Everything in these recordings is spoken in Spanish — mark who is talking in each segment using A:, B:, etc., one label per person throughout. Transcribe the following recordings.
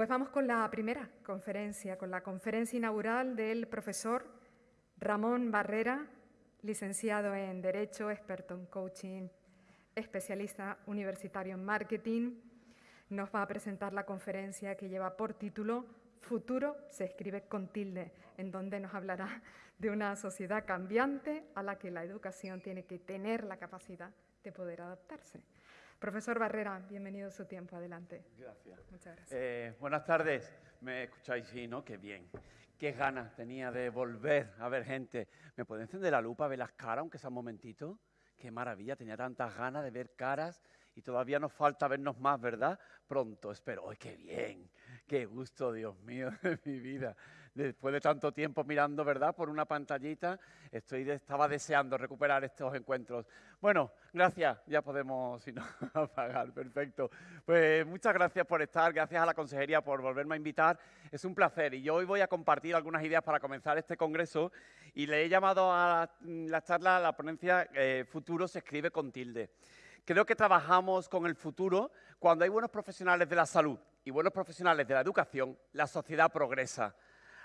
A: Pues vamos con la primera conferencia, con la conferencia inaugural del profesor Ramón Barrera, licenciado en Derecho, experto en coaching, especialista universitario en marketing. Nos va a presentar la conferencia que lleva por título Futuro se escribe con tilde, en donde nos hablará de una sociedad cambiante a la que la educación tiene que tener la capacidad de poder adaptarse. Profesor Barrera, bienvenido a su tiempo. Adelante.
B: Gracias. Muchas gracias. Eh, buenas tardes. ¿Me escucháis? Sí, ¿no? Qué bien. Qué ganas tenía de volver a ver gente. ¿Me puede encender la lupa, ver las caras, aunque sea un momentito? Qué maravilla, tenía tantas ganas de ver caras y todavía nos falta vernos más, ¿verdad? Pronto, espero. ¡Ay, qué bien! ¡Qué gusto, Dios mío, de mi vida! Después de tanto tiempo mirando, ¿verdad?, por una pantallita, estoy, estaba deseando recuperar estos encuentros. Bueno, gracias, ya podemos, si no, apagar, perfecto. Pues muchas gracias por estar, gracias a la Consejería por volverme a invitar, es un placer. Y yo hoy voy a compartir algunas ideas para comenzar este congreso y le he llamado a la, charla, a la ponencia eh, Futuro se escribe con tilde. Creo que trabajamos con el futuro cuando hay buenos profesionales de la salud y buenos profesionales de la educación, la sociedad progresa.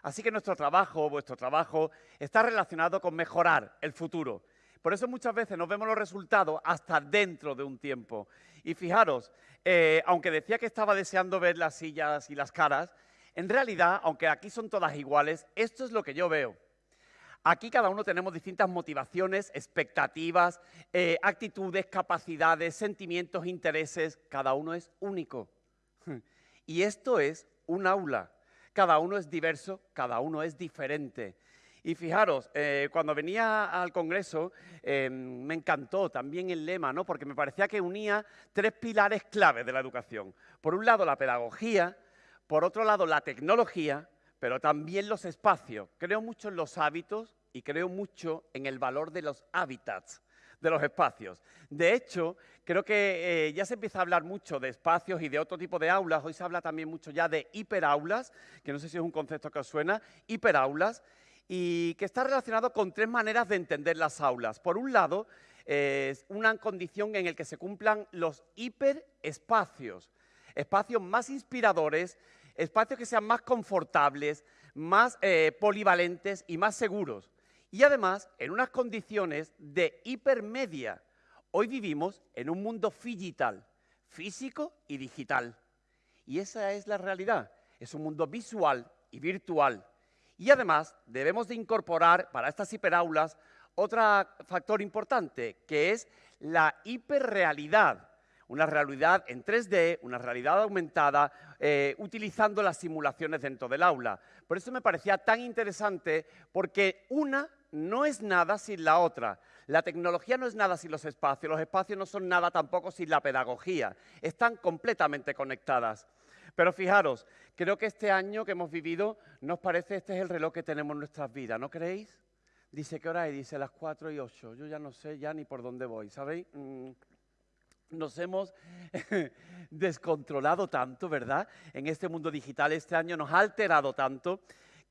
B: Así que nuestro trabajo, vuestro trabajo, está relacionado con mejorar el futuro. Por eso muchas veces no vemos los resultados hasta dentro de un tiempo. Y fijaros, eh, aunque decía que estaba deseando ver las sillas y las caras, en realidad, aunque aquí son todas iguales, esto es lo que yo veo. Aquí cada uno tenemos distintas motivaciones, expectativas, eh, actitudes, capacidades, sentimientos, intereses. Cada uno es único. Y esto es un aula cada uno es diverso, cada uno es diferente. Y fijaros, eh, cuando venía al Congreso eh, me encantó también el lema, ¿no? porque me parecía que unía tres pilares claves de la educación. Por un lado la pedagogía, por otro lado la tecnología, pero también los espacios. Creo mucho en los hábitos y creo mucho en el valor de los hábitats de los espacios. De hecho, creo que eh, ya se empieza a hablar mucho de espacios y de otro tipo de aulas. Hoy se habla también mucho ya de hiperaulas, que no sé si es un concepto que os suena, hiperaulas, y que está relacionado con tres maneras de entender las aulas. Por un lado, es una condición en la que se cumplan los hiperespacios, espacios más inspiradores, espacios que sean más confortables, más eh, polivalentes y más seguros y además en unas condiciones de hipermedia. Hoy vivimos en un mundo digital, físico y digital. Y esa es la realidad. Es un mundo visual y virtual. Y además debemos de incorporar para estas hiperaulas otro factor importante, que es la hiperrealidad. Una realidad en 3D, una realidad aumentada, eh, utilizando las simulaciones dentro del aula. Por eso me parecía tan interesante, porque una no es nada sin la otra. La tecnología no es nada sin los espacios, los espacios no son nada tampoco sin la pedagogía. Están completamente conectadas. Pero fijaros, creo que este año que hemos vivido nos parece este es el reloj que tenemos en nuestras vidas, ¿no creéis? Dice, ¿qué hora es? Dice las 4 y 8. Yo ya no sé ya ni por dónde voy, ¿sabéis? Mm, nos hemos descontrolado tanto, ¿verdad? En este mundo digital este año nos ha alterado tanto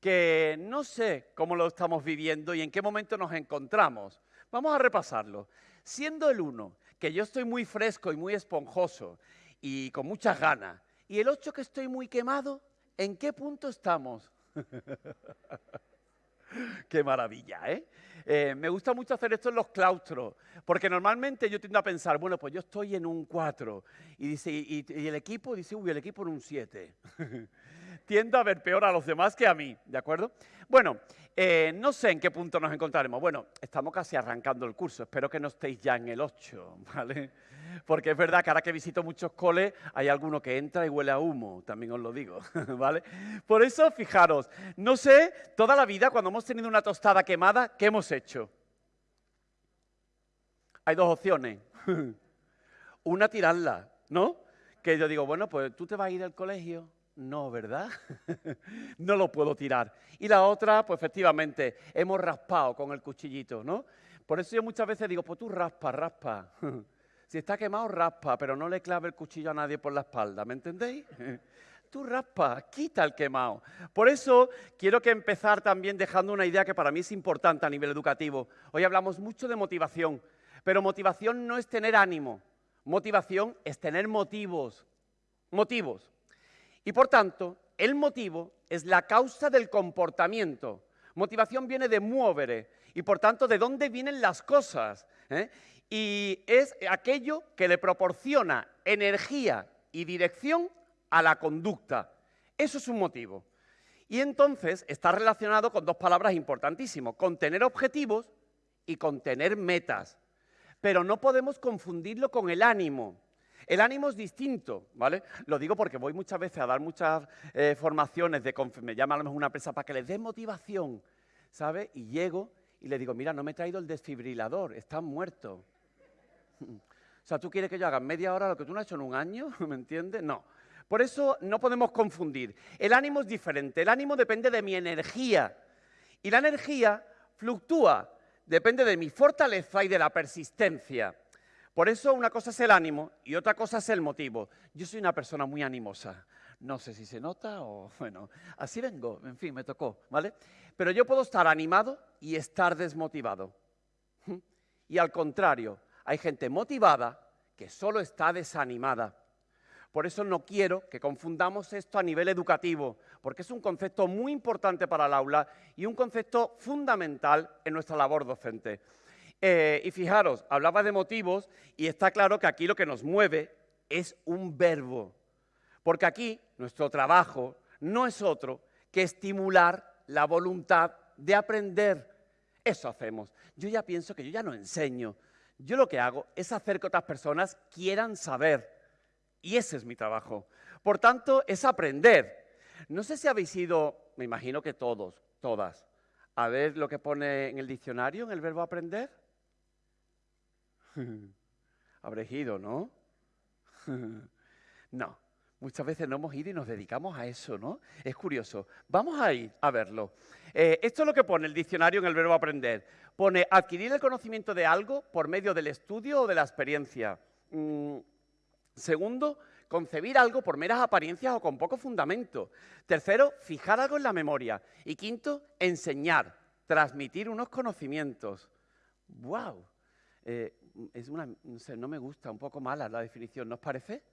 B: que no sé cómo lo estamos viviendo y en qué momento nos encontramos. Vamos a repasarlo. Siendo el 1, que yo estoy muy fresco y muy esponjoso y con muchas ganas, y el 8 que estoy muy quemado, ¿en qué punto estamos? Qué maravilla, ¿eh? ¿eh? Me gusta mucho hacer esto en los claustros, porque normalmente yo tiendo a pensar, bueno, pues yo estoy en un 4, y, el equipo dice, uy, el equipo en un 7. tiendo a ver peor a los demás que a mí, ¿de acuerdo? Bueno, eh, no sé en qué punto nos encontraremos. Bueno, estamos casi arrancando el curso, espero que no estéis ya en el 8, ¿vale? Porque es verdad que ahora que visito muchos coles, hay alguno que entra y huele a humo, también os lo digo, ¿vale? Por eso, fijaros, no sé, toda la vida cuando hemos tenido una tostada quemada, ¿qué hemos hecho? Hay dos opciones. Una, tirarla, ¿no? Que yo digo, bueno, pues tú te vas a ir al colegio, no, ¿verdad? no lo puedo tirar. Y la otra, pues efectivamente, hemos raspado con el cuchillito, ¿no? Por eso yo muchas veces digo, pues tú raspa, raspa. si está quemado, raspa, pero no le clave el cuchillo a nadie por la espalda, ¿me entendéis? tú raspa, quita el quemado. Por eso quiero que empezar también dejando una idea que para mí es importante a nivel educativo. Hoy hablamos mucho de motivación, pero motivación no es tener ánimo. Motivación es tener motivos. Motivos. Y por tanto, el motivo es la causa del comportamiento. Motivación viene de muovere y por tanto de dónde vienen las cosas. ¿eh? Y es aquello que le proporciona energía y dirección a la conducta. Eso es un motivo. Y entonces está relacionado con dos palabras importantísimas, con tener objetivos y con tener metas. Pero no podemos confundirlo con el ánimo. El ánimo es distinto, ¿vale? Lo digo porque voy muchas veces a dar muchas eh, formaciones, de me llama a lo mejor una empresa para que les dé motivación, ¿sabe? Y llego y le digo, mira, no me he traído el desfibrilador, está muerto. O sea, ¿tú quieres que yo haga media hora lo que tú no has hecho en un año? ¿Me entiendes? No. Por eso no podemos confundir. El ánimo es diferente. El ánimo depende de mi energía. Y la energía fluctúa. Depende de mi fortaleza y de la persistencia. Por eso una cosa es el ánimo y otra cosa es el motivo. Yo soy una persona muy animosa. No sé si se nota o, bueno, así vengo, en fin, me tocó, ¿vale? Pero yo puedo estar animado y estar desmotivado. Y al contrario, hay gente motivada que solo está desanimada. Por eso no quiero que confundamos esto a nivel educativo, porque es un concepto muy importante para el aula y un concepto fundamental en nuestra labor docente. Eh, y fijaros, hablaba de motivos y está claro que aquí lo que nos mueve es un verbo, porque aquí nuestro trabajo no es otro que estimular la voluntad de aprender. Eso hacemos. Yo ya pienso que yo ya no enseño. Yo lo que hago es hacer que otras personas quieran saber. Y ese es mi trabajo. Por tanto, es aprender. No sé si habéis ido, me imagino que todos, todas, a ver lo que pone en el diccionario, en el verbo aprender. Habréis ido, ¿no? no, muchas veces no hemos ido y nos dedicamos a eso, ¿no? Es curioso. Vamos a ir a verlo. Eh, esto es lo que pone el diccionario en el verbo aprender. Pone adquirir el conocimiento de algo por medio del estudio o de la experiencia. Mm, Segundo, concebir algo por meras apariencias o con poco fundamento. Tercero, fijar algo en la memoria. Y quinto, enseñar, transmitir unos conocimientos. ¡Wow! Es una, no, no me gusta, un poco mala la definición, ¿no os parece?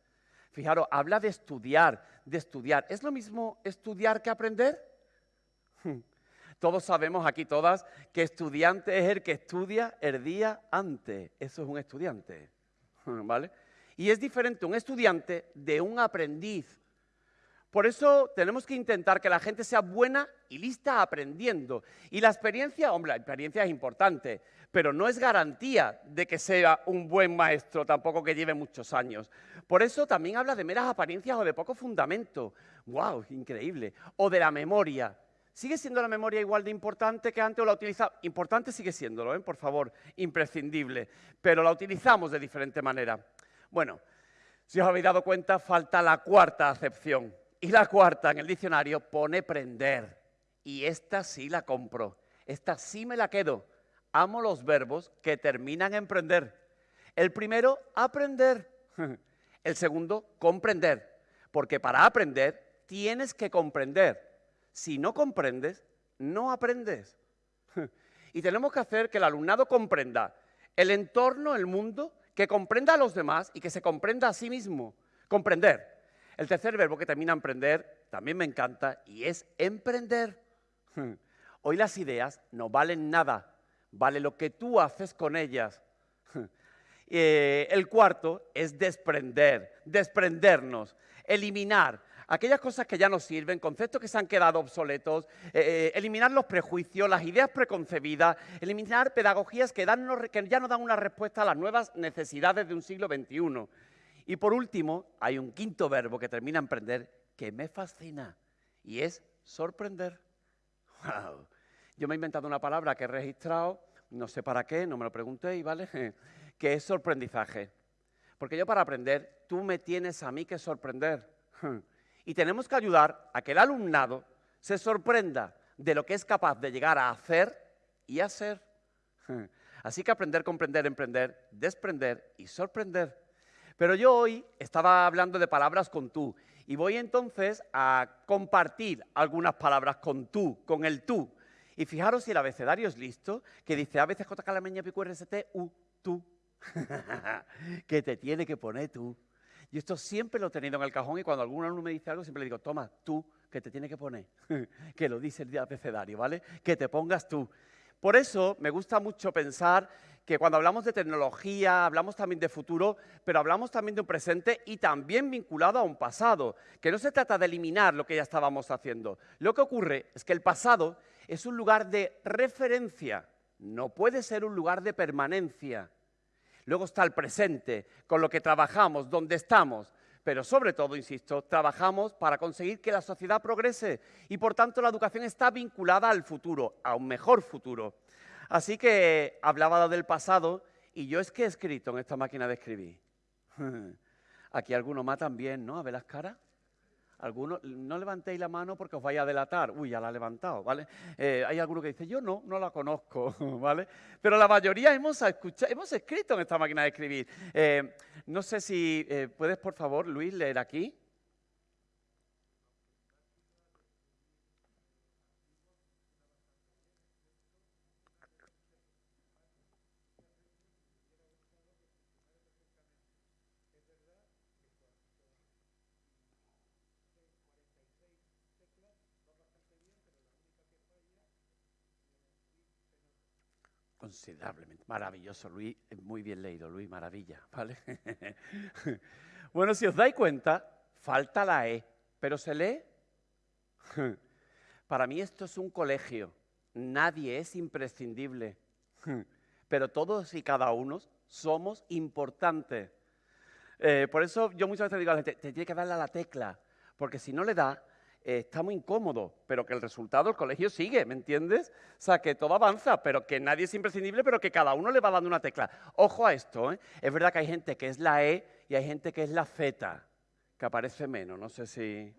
B: Fijaros, habla de estudiar, de estudiar. ¿Es lo mismo estudiar que aprender? Todos sabemos aquí todas que estudiante es el que estudia el día antes. Eso es un estudiante. ¿Vale? Y es diferente un estudiante de un aprendiz. Por eso tenemos que intentar que la gente sea buena y lista aprendiendo. Y la experiencia, hombre, la experiencia es importante, pero no es garantía de que sea un buen maestro, tampoco que lleve muchos años. Por eso también habla de meras apariencias o de poco fundamento. ¡Wow! Increíble. O de la memoria. ¿Sigue siendo la memoria igual de importante que antes o la utilizamos? Importante sigue siéndolo, ¿eh? por favor, imprescindible, pero la utilizamos de diferente manera. Bueno, si os habéis dado cuenta, falta la cuarta acepción. Y la cuarta en el diccionario pone prender. Y esta sí la compro. Esta sí me la quedo. Amo los verbos que terminan en prender. El primero, aprender. El segundo, comprender. Porque para aprender tienes que comprender. Si no comprendes, no aprendes. Y tenemos que hacer que el alumnado comprenda el entorno, el mundo que comprenda a los demás y que se comprenda a sí mismo. Comprender. El tercer verbo que termina en emprender también me encanta y es emprender. Hoy las ideas no valen nada, vale lo que tú haces con ellas. Eh, el cuarto es desprender, desprendernos, eliminar, aquellas cosas que ya no sirven, conceptos que se han quedado obsoletos, eh, eh, eliminar los prejuicios, las ideas preconcebidas, eliminar pedagogías que, que ya no dan una respuesta a las nuevas necesidades de un siglo XXI. Y por último, hay un quinto verbo que termina en prender que me fascina y es sorprender. Wow. Yo me he inventado una palabra que he registrado, no sé para qué, no me lo preguntéis, ¿vale? que es sorprendizaje. Porque yo para aprender, tú me tienes a mí que sorprender. Y tenemos que ayudar a que el alumnado se sorprenda de lo que es capaz de llegar a hacer y hacer. Así que aprender, comprender, emprender, desprender y sorprender. Pero yo hoy estaba hablando de palabras con tú y voy entonces a compartir algunas palabras con tú, con el tú. Y fijaros si el abecedario es listo, que dice A, C, J, K, L, M, N, P, Q, R, S, T, U, tú. que te tiene que poner tú. Y esto siempre lo he tenido en el cajón y cuando algún alumno me dice algo, siempre le digo, toma, tú, que te tiene que poner, que lo dice el abecedario, ¿vale? Que te pongas tú. Por eso me gusta mucho pensar que cuando hablamos de tecnología, hablamos también de futuro, pero hablamos también de un presente y también vinculado a un pasado, que no se trata de eliminar lo que ya estábamos haciendo. Lo que ocurre es que el pasado es un lugar de referencia, no puede ser un lugar de permanencia. Luego está el presente, con lo que trabajamos, donde estamos, pero sobre todo, insisto, trabajamos para conseguir que la sociedad progrese y por tanto la educación está vinculada al futuro, a un mejor futuro. Así que hablaba del pasado y yo es que he escrito en esta máquina de escribir. Aquí algunos más también, ¿no? A ver las caras. Algunos, no levantéis la mano porque os vais a delatar. Uy, ya la ha levantado, ¿vale? Eh, hay alguno que dice, yo no, no la conozco, ¿vale? Pero la mayoría hemos, escuchado, escrito en esta máquina de escribir. Eh, no sé si eh, puedes, por favor, Luis, leer aquí. Considerablemente. Maravilloso, Luis. Muy bien leído, Luis, maravilla. ¿Vale? bueno, si os dais cuenta, falta la E, pero se lee. Para mí esto es un colegio. Nadie es imprescindible. Pero todos y cada uno somos importantes. Eh, por eso yo muchas veces digo a la gente, te tiene que darle a la tecla, porque si no le da, eh, está muy incómodo, pero que el resultado del colegio sigue, ¿me entiendes? O sea, que todo avanza, pero que nadie es imprescindible, pero que cada uno le va dando una tecla. Ojo a esto, ¿eh? Es verdad que hay gente que es la E y hay gente que es la Z, que aparece menos, no sé si...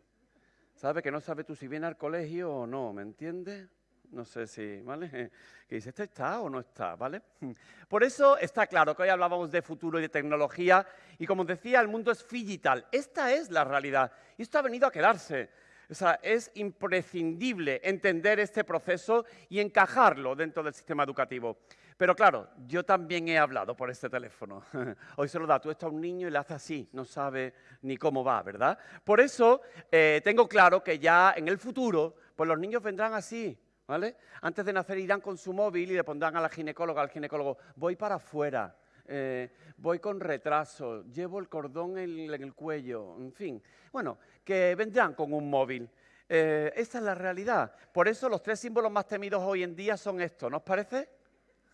B: ¿Sabe? Que no sabe tú si viene al colegio o no, ¿me entiendes? No sé si, ¿vale? Que dice, ¿este está o no está? ¿Vale? Por eso está claro que hoy hablábamos de futuro y de tecnología y como decía, el mundo es digital. Esta es la realidad y esto ha venido a quedarse. O sea, es imprescindible entender este proceso y encajarlo dentro del sistema educativo. Pero claro, yo también he hablado por este teléfono. Hoy se lo da tú esto a un niño y le hace así, no sabe ni cómo va, ¿verdad? Por eso eh, tengo claro que ya en el futuro, pues los niños vendrán así, ¿vale? Antes de nacer irán con su móvil y le pondrán a la ginecóloga, al ginecólogo, voy para afuera, eh, voy con retraso, llevo el cordón en, el cuello, en fin. Bueno, que vendrán con un móvil. Eh, esa es la realidad. Por eso los tres símbolos más temidos hoy en día son estos, ¿no os parece?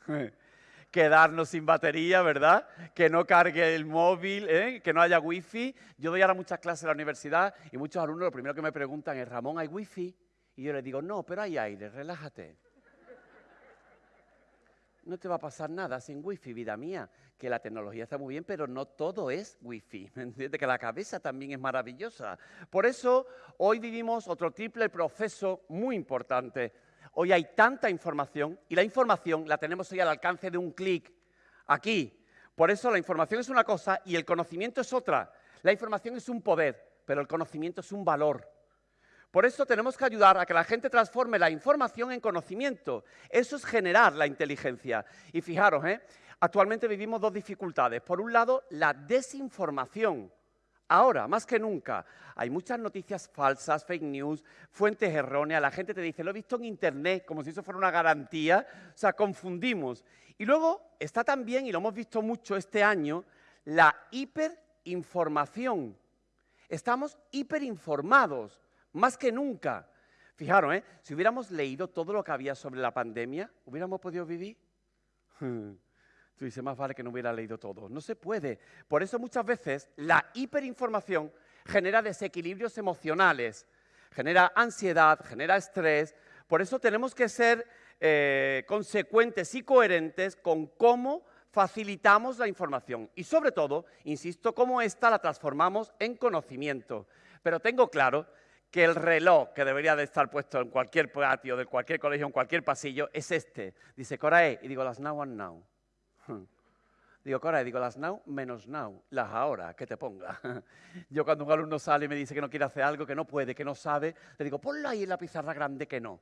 B: Quedarnos sin batería, ¿verdad? Que no cargue el móvil, ¿eh? que no haya wifi. Yo doy ahora muchas clases en la universidad y muchos alumnos lo primero que me preguntan es, Ramón, ¿hay wifi? Y yo les digo, no, pero hay aire, relájate no te va a pasar nada sin wifi, vida mía, que la tecnología está muy bien, pero no todo es wifi, ¿me entiendes? Que la cabeza también es maravillosa. Por eso hoy vivimos otro triple proceso muy importante. Hoy hay tanta información y la información la tenemos hoy al alcance de un clic, aquí. Por eso la información es una cosa y el conocimiento es otra. La información es un poder, pero el conocimiento es un valor. Por eso tenemos que ayudar a que la gente transforme la información en conocimiento. Eso es generar la inteligencia. Y fijaros, ¿eh? actualmente vivimos dos dificultades. Por un lado, la desinformación. Ahora, más que nunca, hay muchas noticias falsas, fake news, fuentes erróneas. La gente te dice, lo he visto en Internet, como si eso fuera una garantía. O sea, confundimos. Y luego está también, y lo hemos visto mucho este año, la hiperinformación. Estamos hiperinformados más que nunca. Fijaros, ¿eh? si hubiéramos leído todo lo que había sobre la pandemia, ¿hubiéramos podido vivir? Tú dices, más vale que no hubiera leído todo. No se puede. Por eso muchas veces la hiperinformación genera desequilibrios emocionales, genera ansiedad, genera estrés. Por eso tenemos que ser eh, consecuentes y coherentes con cómo facilitamos la información y sobre todo, insisto, cómo ésta la transformamos en conocimiento. Pero tengo claro que el reloj que debería de estar puesto en cualquier patio, de cualquier colegio, en cualquier pasillo, es este. Dice Corae, y digo las now and now. Digo, Corae, digo las now menos now, las ahora, que te ponga. Yo cuando un alumno sale y me dice que no quiere hacer algo, que no puede, que no sabe, le digo, ponlo ahí en la pizarra grande que no.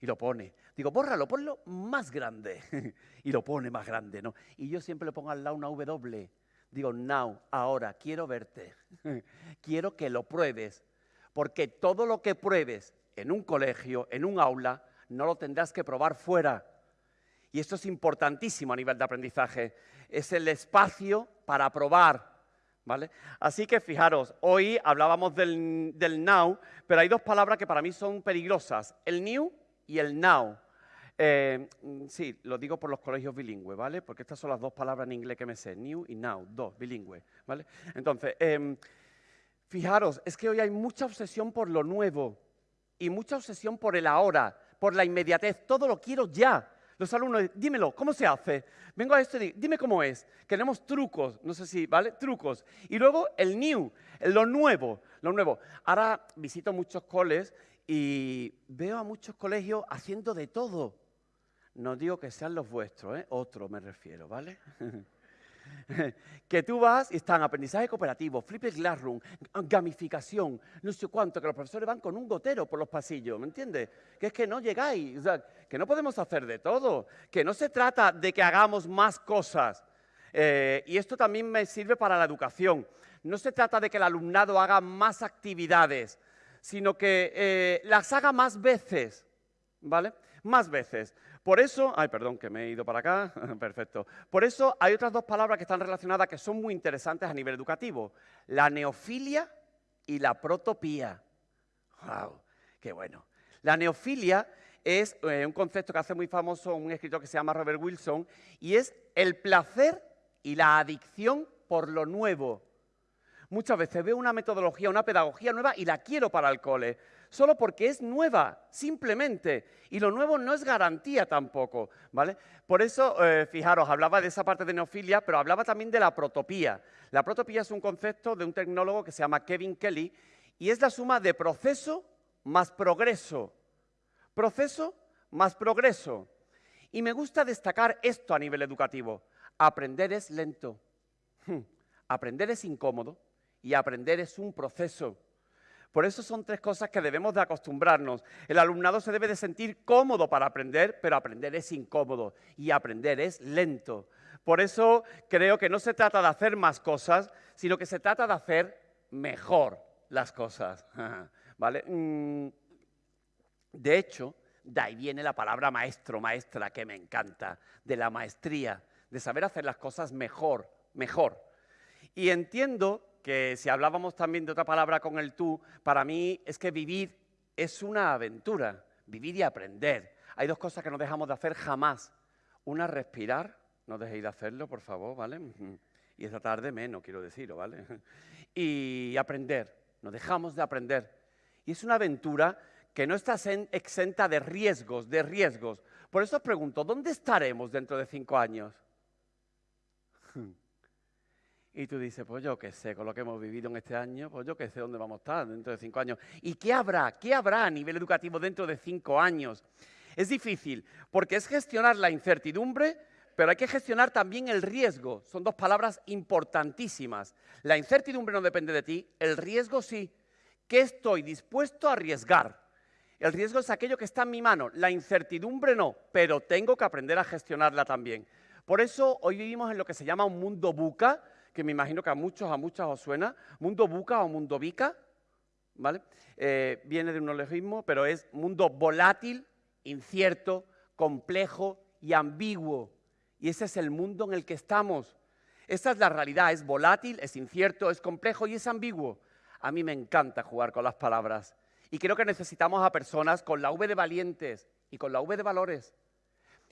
B: Y lo pone. Digo, bórralo, ponlo más grande. y lo pone más grande, ¿no? Y yo siempre le pongo al lado una W Digo, now, ahora, quiero verte. quiero que lo pruebes. Porque todo lo que pruebes en un colegio, en un aula, no lo tendrás que probar fuera. Y esto es importantísimo a nivel de aprendizaje. Es el espacio para probar. ¿Vale? Así que fijaros, hoy hablábamos del, del now, pero hay dos palabras que para mí son peligrosas, el new y el now. Eh, sí, lo digo por los colegios bilingües, ¿vale? Porque estas son las dos palabras en inglés que me sé, new y now, dos, bilingües, ¿vale? Entonces, em, fijaros, es que hoy hay mucha obsesión por lo nuevo y mucha obsesión por el ahora, por la inmediatez, todo lo quiero ya. Los alumnos, dímelo, ¿cómo se hace? Vengo a esto y digo, dime cómo es. Queremos trucos, no sé si, ¿vale? Trucos. Y luego el new, lo nuevo, lo nuevo. Ahora visito muchos coles y veo a muchos colegios haciendo de todo. No digo que sean los vuestros, ¿eh? otro me refiero, ¿vale? que tú vas y están aprendizaje cooperativo, flipped classroom, gamificación, no sé cuánto, que los profesores van con un gotero por los pasillos, ¿me entiendes? Que es que no llegáis, que no podemos hacer de todo, que no se trata de que hagamos más cosas. Eh, y esto también me sirve para la educación. No se trata de que el alumnado haga más actividades, sino que eh, las haga más veces, ¿vale? Más veces. Por eso, ay, perdón, que me he ido para acá, perfecto. Por eso hay otras dos palabras que están relacionadas que son muy interesantes a nivel educativo. La neofilia y la protopía. ¡Wow! ¡Qué bueno! La neofilia es eh, un concepto que hace muy famoso un escritor que se llama Robert Wilson y es el placer y la adicción por lo nuevo. Muchas veces veo una metodología, una pedagogía nueva y la quiero para el cole solo porque es nueva, simplemente. Y lo nuevo no es garantía tampoco, ¿vale? Por eso, eh, fijaros, hablaba de esa parte de neofilia, pero hablaba también de la protopía. La protopía es un concepto de un tecnólogo que se llama Kevin Kelly y es la suma de proceso más progreso. Proceso más progreso. Y me gusta destacar esto a nivel educativo. Aprender es lento. Aprender es incómodo y aprender es un proceso. Por eso son tres cosas que debemos de acostumbrarnos. El alumnado se debe de sentir cómodo para aprender, pero aprender es incómodo y aprender es lento. Por eso creo que no se trata de hacer más cosas, sino que se trata de hacer mejor las cosas. ¿Vale? Mm, de hecho, de ahí viene la palabra maestro, maestra, que me encanta, de la maestría, de saber hacer las cosas mejor, mejor. Y entiendo que si hablábamos también de otra palabra con el tú, para mí es que vivir es una aventura, vivir y aprender. Hay dos cosas que no dejamos de hacer jamás. Una, respirar, no dejéis de hacerlo, por favor, ¿vale? Y esta tarde menos, quiero decirlo, ¿vale? Y aprender, no dejamos de aprender. Y es una aventura que no está exenta de riesgos, de riesgos. Por eso os pregunto, ¿dónde estaremos dentro de cinco años? Y tú dices, pues yo qué sé, con lo que hemos vivido en este año, pues yo qué sé dónde vamos a estar dentro de cinco años. ¿Y qué habrá? ¿Qué habrá a nivel educativo dentro de cinco años? Es difícil, porque es gestionar la incertidumbre, pero hay que gestionar también el riesgo. Son dos palabras importantísimas. La incertidumbre no depende de ti, el riesgo sí. ¿Qué estoy dispuesto a arriesgar? El riesgo es aquello que está en mi mano, la incertidumbre no, pero tengo que aprender a gestionarla también. Por eso hoy vivimos en lo que se llama un mundo buca, que me imagino que a muchos, a muchas os suena, mundo buca o mundo bica, ¿vale? Eh, viene de un neologismo, pero es mundo volátil, incierto, complejo y ambiguo. Y ese es el mundo en el que estamos. Esa es la realidad, es volátil, es incierto, es complejo y es ambiguo. A mí me encanta jugar con las palabras. Y creo que necesitamos a personas con la V de valientes y con la V de valores,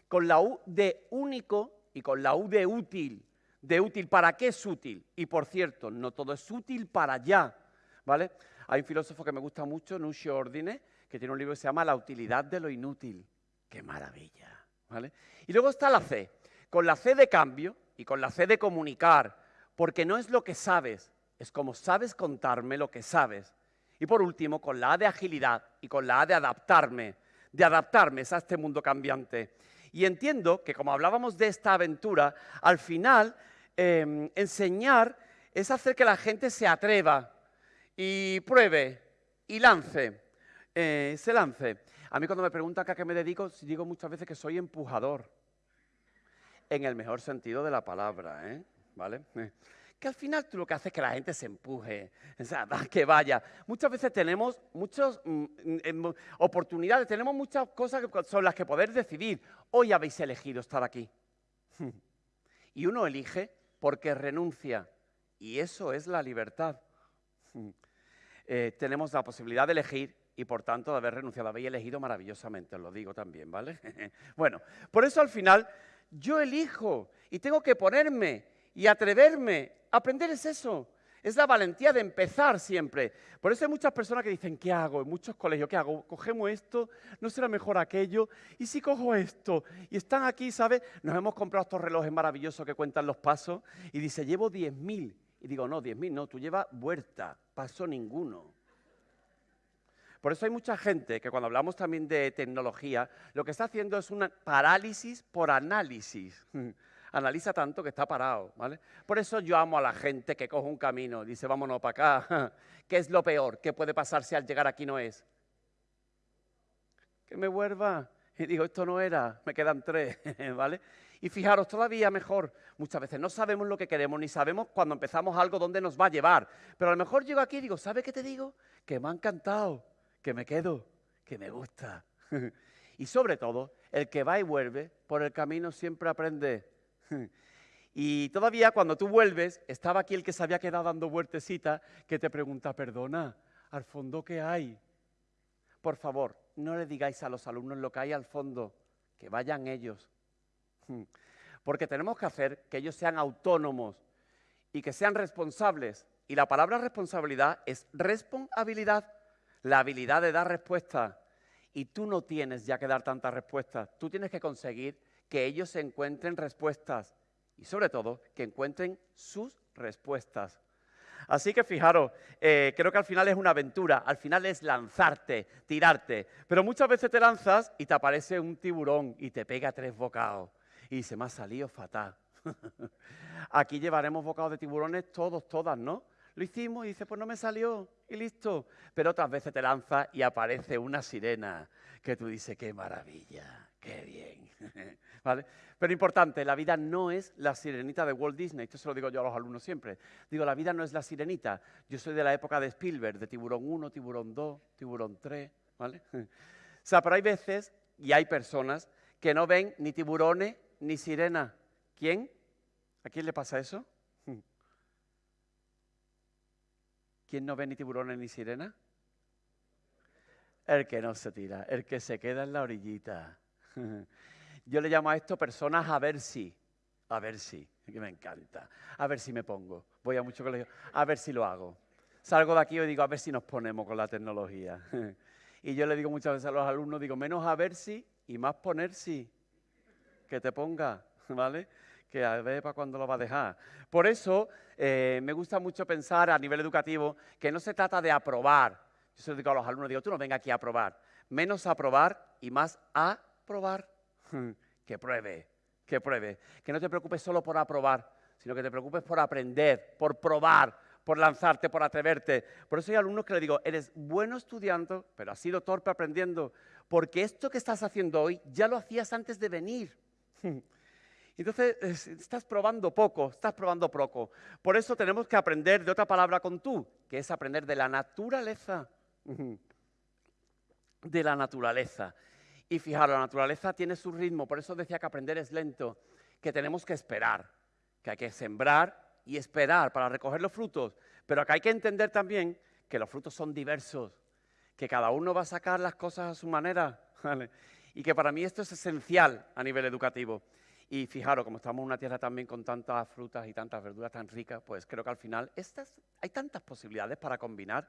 B: con la U de único y con la U de útil de útil. ¿Para qué es útil? Y por cierto, no todo es útil para allá, ¿vale? Hay un filósofo que me gusta mucho, Nucio Ordine, que tiene un libro que se llama La utilidad de lo inútil. ¡Qué maravilla! ¿vale? Y luego está la C, con la C de cambio y con la C de comunicar, porque no es lo que sabes, es como sabes contarme lo que sabes. Y por último, con la A de agilidad y con la A de adaptarme, de adaptarme a este mundo cambiante. Y entiendo que como hablábamos de esta aventura, al final Em, enseñar es hacer que la gente se atreva y pruebe y lance, eh, se lance. A mí cuando me preguntan a qué me dedico, digo muchas veces que soy empujador, en el mejor sentido de la palabra, ¿eh? ¿vale? que al final tú lo que haces es que la gente se empuje, o sea, que vaya. Muchas veces tenemos muchas mm, mm, oportunidades, tenemos muchas cosas sobre las que poder decidir. Hoy habéis elegido estar aquí. Y uno elige porque renuncia. Y eso es la libertad. Eh, tenemos la posibilidad de elegir y por tanto de haber renunciado. Habéis elegido maravillosamente, os lo digo también, ¿vale? bueno, por eso al final yo elijo y tengo que ponerme y atreverme. Aprender es eso. Es la valentía de empezar siempre. Por eso hay muchas personas que dicen, ¿qué hago? En muchos colegios, ¿qué hago? ¿Cogemos esto? ¿No será mejor aquello? ¿Y si cojo esto? Y están aquí, ¿sabes? Nos hemos comprado estos relojes maravillosos que cuentan los pasos y dice, llevo 10.000. Y digo, no, 10.000 no, tú llevas vuelta, paso ninguno. Por eso hay mucha gente que cuando hablamos también de tecnología, lo que está haciendo es una parálisis por análisis. Analiza tanto que está parado, ¿vale? Por eso yo amo a la gente que coge un camino, dice, vámonos para acá. ¿Qué es lo peor que puede pasar si al llegar aquí no es? Que me vuelva. Y digo, esto no era, me quedan tres, ¿vale? Y fijaros, todavía mejor, muchas veces no sabemos lo que queremos, ni sabemos cuando empezamos algo dónde nos va a llevar. Pero a lo mejor llego aquí y digo, ¿sabe qué te digo? Que me ha encantado que me quedo, que me gusta. y sobre todo, el que va y vuelve, por el camino siempre aprende. y todavía cuando tú vuelves, estaba aquí el que se había quedado dando vueltecita, que te pregunta, perdona, ¿al fondo qué hay? Por favor, no le digáis a los alumnos lo que hay al fondo, que vayan ellos. Porque tenemos que hacer que ellos sean autónomos y que sean responsables. Y la palabra responsabilidad es responsabilidad la habilidad de dar respuestas. Y tú no tienes ya que dar tantas respuestas. Tú tienes que conseguir que ellos encuentren respuestas y sobre todo que encuentren sus respuestas. Así que fijaros, eh, creo que al final es una aventura, al final es lanzarte, tirarte, pero muchas veces te lanzas y te aparece un tiburón y te pega tres bocados y se me ha salido fatal. Aquí llevaremos bocados de tiburones todos, todas, ¿no? Lo hicimos y dice, pues no me salió y listo. Pero otras veces te lanza y aparece una sirena que tú dices, qué maravilla, qué bien. ¿Vale? Pero importante, la vida no es la sirenita de Walt Disney. Esto se lo digo yo a los alumnos siempre. Digo, la vida no es la sirenita. Yo soy de la época de Spielberg, de Tiburón 1, Tiburón 2, Tiburón 3. ¿Vale? O sea, pero hay veces y hay personas que no ven ni tiburones ni sirena. ¿Quién? ¿A quién le pasa eso? ¿Quién no ve ni tiburones ni sirena? El que no se tira, el que se queda en la orillita. Yo le llamo a esto personas a ver si, a ver si, que me encanta, a ver si me pongo. Voy a mucho colegio, a ver si lo hago. Salgo de aquí y digo, a ver si nos ponemos con la tecnología. Y yo le digo muchas veces a los alumnos, digo, menos a ver si y más poner si. Que te ponga, ¿vale? que a ver para cuándo lo va a dejar. Por eso eh, me gusta mucho pensar a nivel educativo que no se trata de aprobar. Yo se lo digo a los alumnos, digo, tú no venga aquí a aprobar. Menos aprobar y más a probar. que pruebe, que pruebe. Que no te preocupes solo por aprobar, sino que te preocupes por aprender, por probar, por lanzarte, por atreverte. Por eso hay alumnos que le digo, eres bueno estudiando, pero has sido torpe aprendiendo, porque esto que estás haciendo hoy ya lo hacías antes de venir. Entonces, estás probando poco, estás probando poco. Por eso tenemos que aprender de otra palabra con tú, que es aprender de la naturaleza. De la naturaleza. Y fijaros, la naturaleza tiene su ritmo, por eso decía que aprender es lento, que tenemos que esperar, que hay que sembrar y esperar para recoger los frutos. Pero acá hay que entender también que los frutos son diversos, que cada uno va a sacar las cosas a su manera. Y que para mí esto es esencial a nivel educativo. Y fijaros, como estamos en una tierra también con tantas frutas y tantas verduras tan ricas, pues creo que al final estas, hay tantas posibilidades para combinar.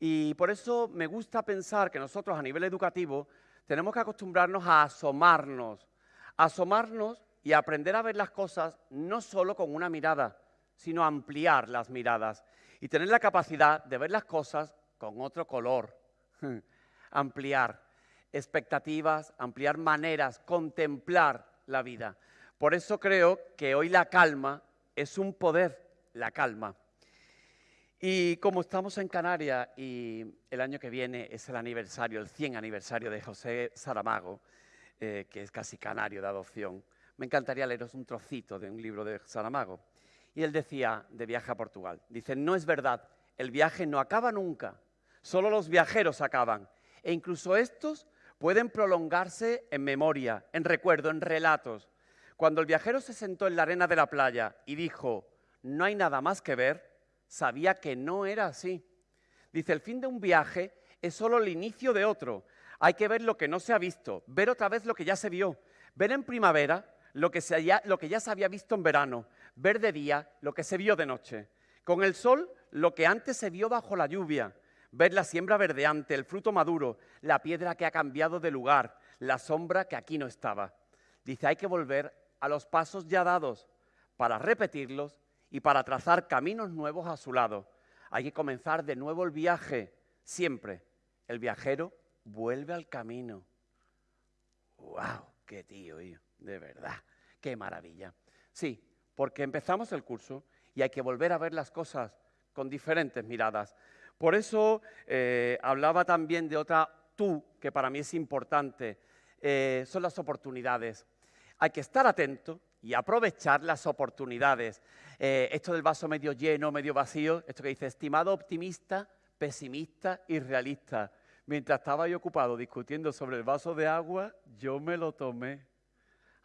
B: Y por eso me gusta pensar que nosotros a nivel educativo tenemos que acostumbrarnos a asomarnos, asomarnos y aprender a ver las cosas no solo con una mirada, sino ampliar las miradas y tener la capacidad de ver las cosas con otro color, ampliar expectativas, ampliar maneras, contemplar la vida. Por eso creo que hoy la calma es un poder, la calma. Y como estamos en Canarias y el año que viene es el aniversario, el 100 aniversario de José Saramago, eh, que es casi canario de adopción, me encantaría leeros un trocito de un libro de Saramago. Y él decía, de viaje a Portugal, dice, no es verdad, el viaje no acaba nunca, solo los viajeros acaban. E incluso estos pueden prolongarse en memoria, en recuerdo, en relatos. Cuando el viajero se sentó en la arena de la playa y dijo, no hay nada más que ver, sabía que no era así. Dice, el fin de un viaje es solo el inicio de otro. Hay que ver lo que no se ha visto, ver otra vez lo que ya se vio, ver en primavera lo que, ya se había visto en verano, ver de día lo que se vio de noche. Con el sol lo que antes se vio bajo la lluvia, ver la siembra verdeante, el fruto maduro, la piedra que ha cambiado de lugar, la sombra que aquí no estaba. Dice, hay que volver a los pasos ya dados para repetirlos y para trazar caminos nuevos a su lado. Hay que comenzar de nuevo el viaje. Siempre el viajero vuelve al camino. ¡Wow! ¡Qué tío, De verdad, qué maravilla. Sí, porque empezamos el curso y hay que volver a ver las cosas con diferentes miradas. Por eso eh, hablaba también de otra tú, que para mí es importante, eh, son las oportunidades. Hay que estar atento y aprovechar las oportunidades. Eh, esto del vaso medio lleno, medio vacío, esto que dice, estimado optimista, pesimista y realista. Mientras estaba yo ocupado discutiendo sobre el vaso de agua, yo me lo tomé.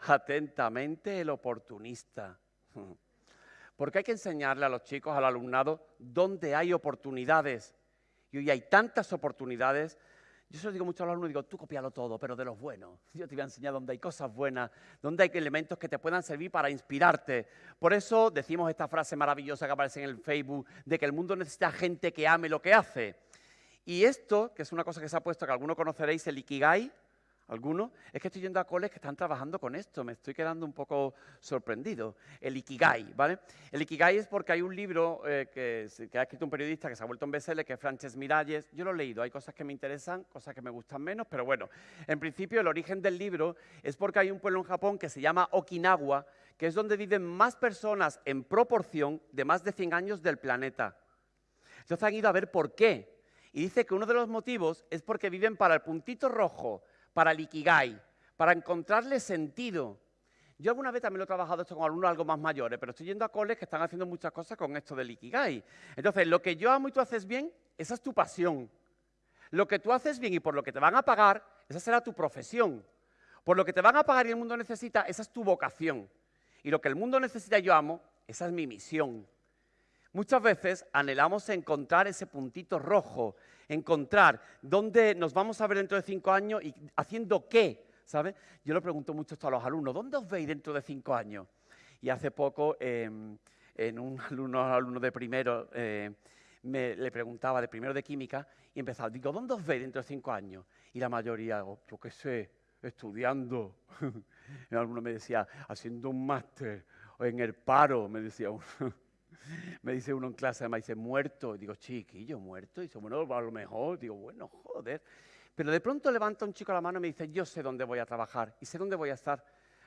B: Atentamente el oportunista. Porque hay que enseñarle a los chicos, al alumnado, dónde hay oportunidades. Y hoy hay tantas oportunidades yo se lo digo mucho a los alumnos, digo, tú copialo todo, pero de los buenos. Yo te voy a enseñar dónde hay cosas buenas, dónde hay elementos que te puedan servir para inspirarte. Por eso decimos esta frase maravillosa que aparece en el Facebook, de que el mundo necesita gente que ame lo que hace. Y esto, que es una cosa que se ha puesto, que algunos conoceréis, el Ikigai, algunos, es que estoy yendo a coles que están trabajando con esto, me estoy quedando un poco sorprendido. El Ikigai, ¿vale? El Ikigai es porque hay un libro eh, que, ha escrito un periodista que se ha vuelto en bestseller, que es Frances Miralles. Yo lo he leído, hay cosas que me interesan, cosas que me gustan menos, pero bueno, en principio el origen del libro es porque hay un pueblo en Japón que se llama Okinawa, que es donde viven más personas en proporción de más de 100 años del planeta. Entonces han ido a ver por qué. Y dice que uno de los motivos es porque viven para el puntito rojo para el para encontrarle sentido. Yo alguna vez también lo he trabajado esto con alumnos algo más mayores, pero estoy yendo a coles que están haciendo muchas cosas con esto del Ikigai. Entonces, lo que yo amo y tú haces bien, esa es tu pasión. Lo que tú haces bien y por lo que te van a pagar, esa será tu profesión. Por lo que te van a pagar y el mundo necesita, esa es tu vocación. Y lo que el mundo necesita y yo amo, esa es mi misión. Muchas veces anhelamos encontrar ese puntito rojo, encontrar dónde nos vamos a ver dentro de cinco años y haciendo qué, ¿sabes? Yo le pregunto mucho a los alumnos, ¿dónde os veis dentro de cinco años? Y hace poco, em, en un alumno, alumno de primero, eh, me, le preguntaba de primero de química y empezaba, digo, ¿dónde os veis dentro de cinco años? Y la mayoría, oh, yo qué sé, estudiando. y alguno me decía, haciendo un máster, o en el paro, me decía uno. Me dice uno en clase, me dice, muerto. digo, chiquillo, muerto. Y dice, bueno, a lo mejor. Digo, bueno, joder. Pero de pronto levanta un chico la mano y me dice, yo sé dónde voy a trabajar y sé dónde voy a estar.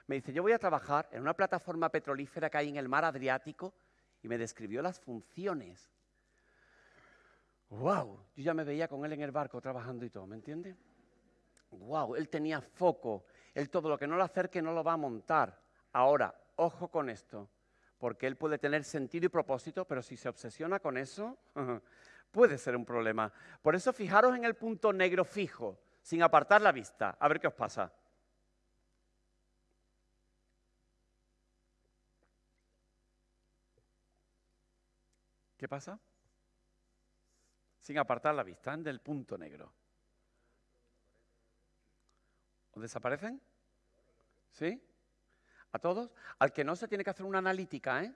B: Me dice, yo voy a trabajar en una plataforma petrolífera que hay en el mar Adriático y me describió las funciones. ¡Wow! Yo ya me veía con él en el barco trabajando y todo, ¿me entiende? ¡Wow! Él tenía foco. Él todo lo que no lo acerque no lo va a montar. Ahora, ojo con esto porque él puede tener sentido y propósito, pero si se obsesiona con eso, puede ser un problema. Por eso fijaros en el punto negro fijo, sin apartar la vista, a ver qué os pasa. ¿Qué pasa? Sin apartar la vista del punto negro. ¿O desaparecen? ¿Sí? ¿A todos? Al que no se tiene que hacer una analítica, ¿eh?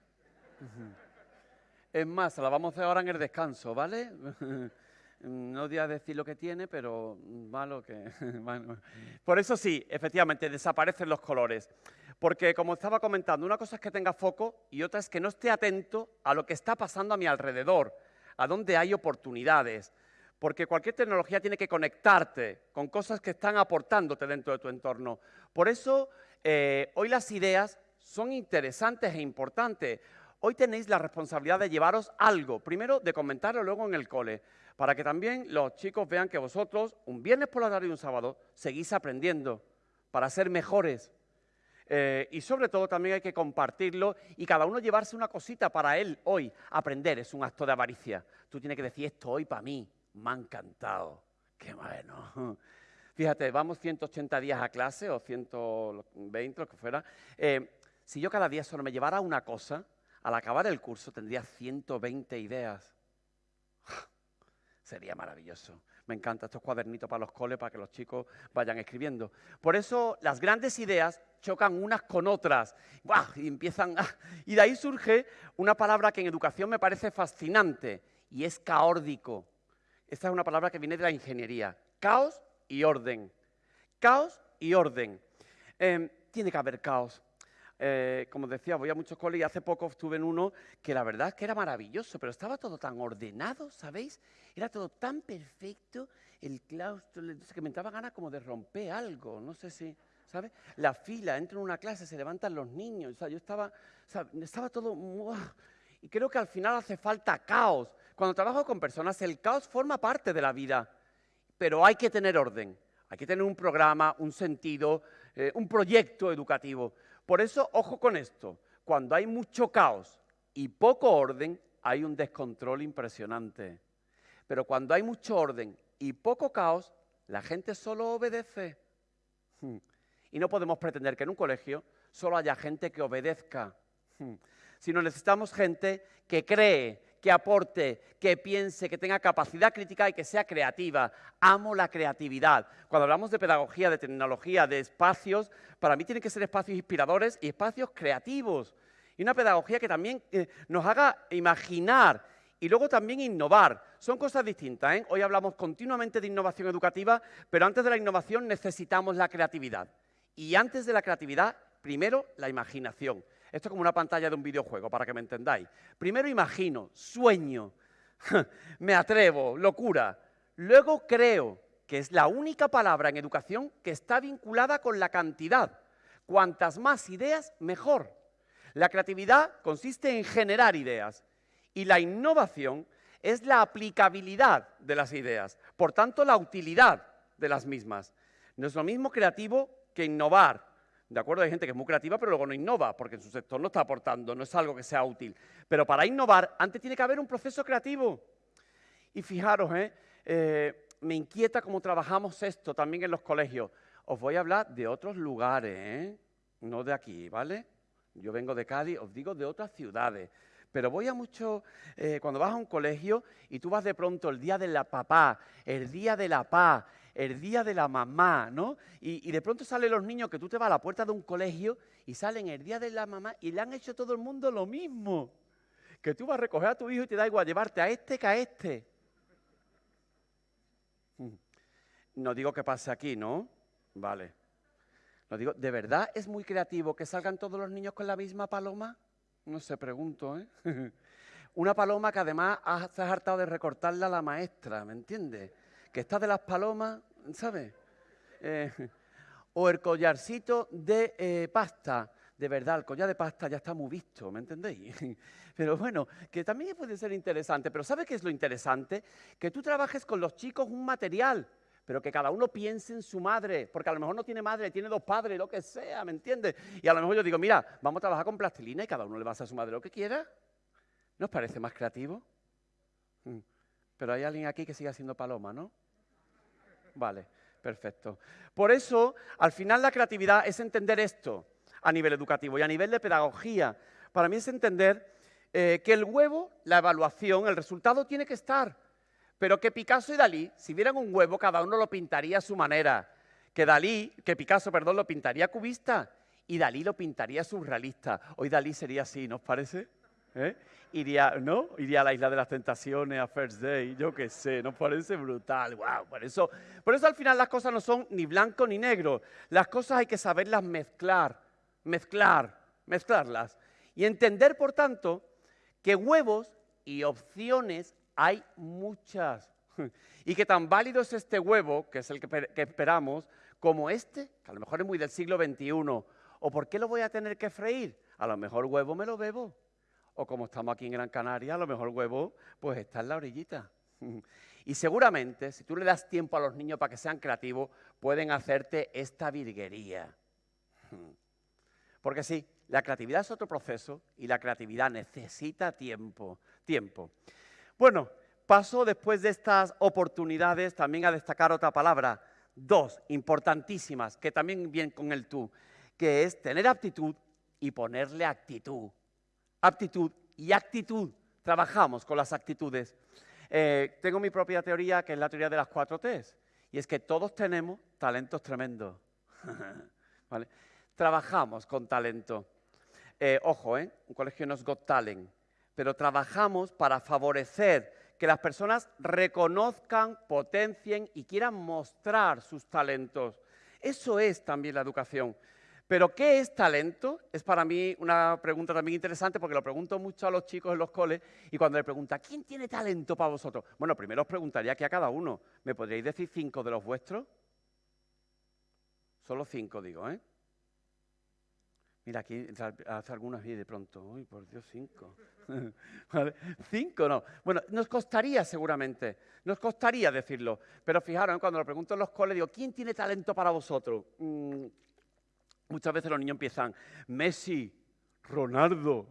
B: Es más, la vamos a hacer ahora en el descanso, ¿vale? no voy a decir lo que tiene, pero malo que... Por eso sí, efectivamente, desaparecen los colores. Porque, como estaba comentando, una cosa es que tenga foco y otra es que no esté atento a lo que está pasando a mi alrededor, a dónde hay oportunidades. Porque cualquier tecnología tiene que conectarte con cosas que están aportándote dentro de tu entorno. Por eso eh, hoy las ideas son interesantes e importantes. Hoy tenéis la responsabilidad de llevaros algo, primero de comentarlo luego en el cole, para que también los chicos vean que vosotros, un viernes por la tarde y un sábado, seguís aprendiendo para ser mejores. Eh, y sobre todo también hay que compartirlo y cada uno llevarse una cosita para él hoy. Aprender es un acto de avaricia. Tú tienes que decir esto hoy para mí. Me ha encantado. Qué bueno. Fíjate, vamos 180 días a clase o 120, lo que fuera. Eh, si yo cada día solo me llevara una cosa, al acabar el curso tendría 120 ideas. Sería maravilloso. Me encantan estos cuadernitos para los coles, para que los chicos vayan escribiendo. Por eso las grandes ideas chocan unas con otras. Y empiezan. Y de ahí surge una palabra que en educación me parece fascinante, y es caórdico. Esta es una palabra que viene de la ingeniería. Caos y orden. Caos y orden. Em, tiene que haber caos. Eh, como decía, voy a muchos coles y hace poco estuve en uno que la verdad es que era maravilloso, pero estaba todo tan ordenado, ¿sabéis? Era todo tan perfecto, el claustro, que me entraba ganas como de romper algo, no sé si, ¿sabes? La fila, entro en una clase, se levantan los niños, o sea, yo estaba, estaba todo... Y creo que al final hace falta caos. Cuando trabajo con personas, el caos forma parte de la vida, pero hay que tener orden, hay que tener un programa, un sentido, eh, un proyecto educativo. Por eso, ojo con esto, cuando hay mucho caos y poco orden, hay un descontrol impresionante. Pero cuando hay mucho orden y poco caos, la gente solo obedece. Hmm. Y no podemos pretender que en un colegio solo haya gente que obedezca, hmm. sino necesitamos gente que cree, que aporte, que piense, que tenga capacidad crítica y que sea creativa. Amo la creatividad. Cuando hablamos de pedagogía, de tecnología, de espacios, para mí tienen que ser espacios inspiradores y espacios creativos. Y una pedagogía que también eh, nos haga imaginar y luego también innovar. Son cosas distintas. ¿eh? Hoy hablamos continuamente de innovación educativa, pero antes de la innovación necesitamos la creatividad. Y antes de la creatividad, primero la imaginación. Esto es como una pantalla de un videojuego, para que me entendáis. Primero imagino, sueño, me atrevo, locura. Luego creo, que es la única palabra en educación que está vinculada con la cantidad. Cuantas más ideas, mejor. La creatividad consiste en generar ideas y la innovación es la aplicabilidad de las ideas, por tanto la utilidad de las mismas. No es lo mismo creativo que innovar, ¿De acuerdo? Hay gente que es muy creativa, pero luego no innova, porque en su sector no está aportando, no es algo que sea útil. Pero para innovar, antes tiene que haber un proceso creativo. Y fijaros, ¿eh? Eh, me inquieta cómo trabajamos esto también en los colegios. Os voy a hablar de otros lugares, ¿eh? no de aquí, ¿vale? Yo vengo de Cádiz, os digo de otras ciudades. Pero voy a mucho, cuando vas a un colegio y tú vas de pronto el día de la papá, el día de la paz, el día de la mamá, ¿no? Y, de pronto salen los niños que tú te vas a la puerta de un colegio y salen el día de la mamá y le han hecho todo el mundo lo mismo. Que tú vas a recoger a tu hijo y te da igual llevarte a este que a este. Mm. No digo que pase aquí, ¿no? Vale. No digo, ¿de verdad es muy creativo que salgan todos los niños con la misma paloma? No sé, pregunto, ¿eh? Una paloma que además se ha hartado de recortarla a la maestra, ¿me entiendes? Que está de las palomas, ¿sabes? Eh, o el collarcito de eh, pasta. De verdad, el collar de pasta ya está muy visto, ¿me entendéis? Pero bueno, que también puede ser interesante. Pero ¿sabes qué es lo interesante? Que tú trabajes con los chicos un material, pero que cada uno piense en su madre, porque a lo mejor no tiene madre, tiene dos padres, lo que sea, ¿me entiendes? Y a lo mejor yo digo, mira, vamos a trabajar con plastilina y cada uno le va a hacer a su madre lo que quiera. ¿No os parece más creativo? Mm. Pero hay alguien aquí que sigue haciendo paloma, ¿no? Vale, perfecto. Por eso, al final la creatividad es entender esto a nivel educativo y a nivel de pedagogía. Para mí es entender eh, que el huevo, la evaluación, el resultado tiene que estar, pero que Picasso y Dalí, si vieran un huevo, cada uno lo pintaría a su manera. Que Dalí, que Picasso, perdón, lo pintaría cubista y Dalí lo pintaría surrealista. Hoy Dalí sería así, ¿nos parece? ¿Eh? iría, ¿no? Iría a la isla de las tentaciones, a First Day, yo qué sé, nos parece brutal, wow, por eso, por eso al final las cosas no son ni blanco ni negro, las cosas hay que saberlas mezclar, mezclar, mezclarlas. Y entender, por tanto, que huevos y opciones hay muchas. Y que tan válido es este huevo, que es el que, que esperamos, como este, que a lo mejor es muy del siglo XXI, o por qué lo voy a tener que freír, a lo mejor huevo me lo bebo o como estamos aquí en Gran Canaria, a lo mejor huevo pues está en la orillita. Y seguramente, si tú le das tiempo a los niños para que sean creativos, pueden hacerte esta virguería. Porque sí, la creatividad es otro proceso y la creatividad necesita tiempo, tiempo. Bueno, paso después de estas oportunidades también a destacar otra palabra, dos importantísimas, que también vienen con el tú, que es tener aptitud y ponerle actitud. Aptitud y actitud. Trabajamos con las actitudes. Eh, tengo mi propia teoría, que es la teoría de las cuatro T's, y es que todos tenemos talentos tremendos. Trabajamos con talento. Eh, ojo, ¿eh? un colegio no es Got Talent, pero trabajamos para favorecer que las personas reconozcan, potencien y quieran mostrar sus talentos. Eso es también la educación. Pero ¿qué es talento? Es para mí una pregunta también interesante porque lo pregunto mucho a los chicos en los coles y cuando le pregunta, ¿quién tiene talento para vosotros? Bueno, primero os preguntaría que a cada uno. ¿Me podríais decir cinco de los vuestros? Solo cinco, digo, ¿eh? Mira, aquí hace algunas y de pronto, uy, por Dios, cinco. Cinco no. Bueno, nos costaría seguramente, nos costaría decirlo. Pero fijaros, cuando lo pregunto en los coles, digo, ¿quién tiene talento para vosotros? Mm, muchas veces los niños empiezan, Messi, Ronaldo,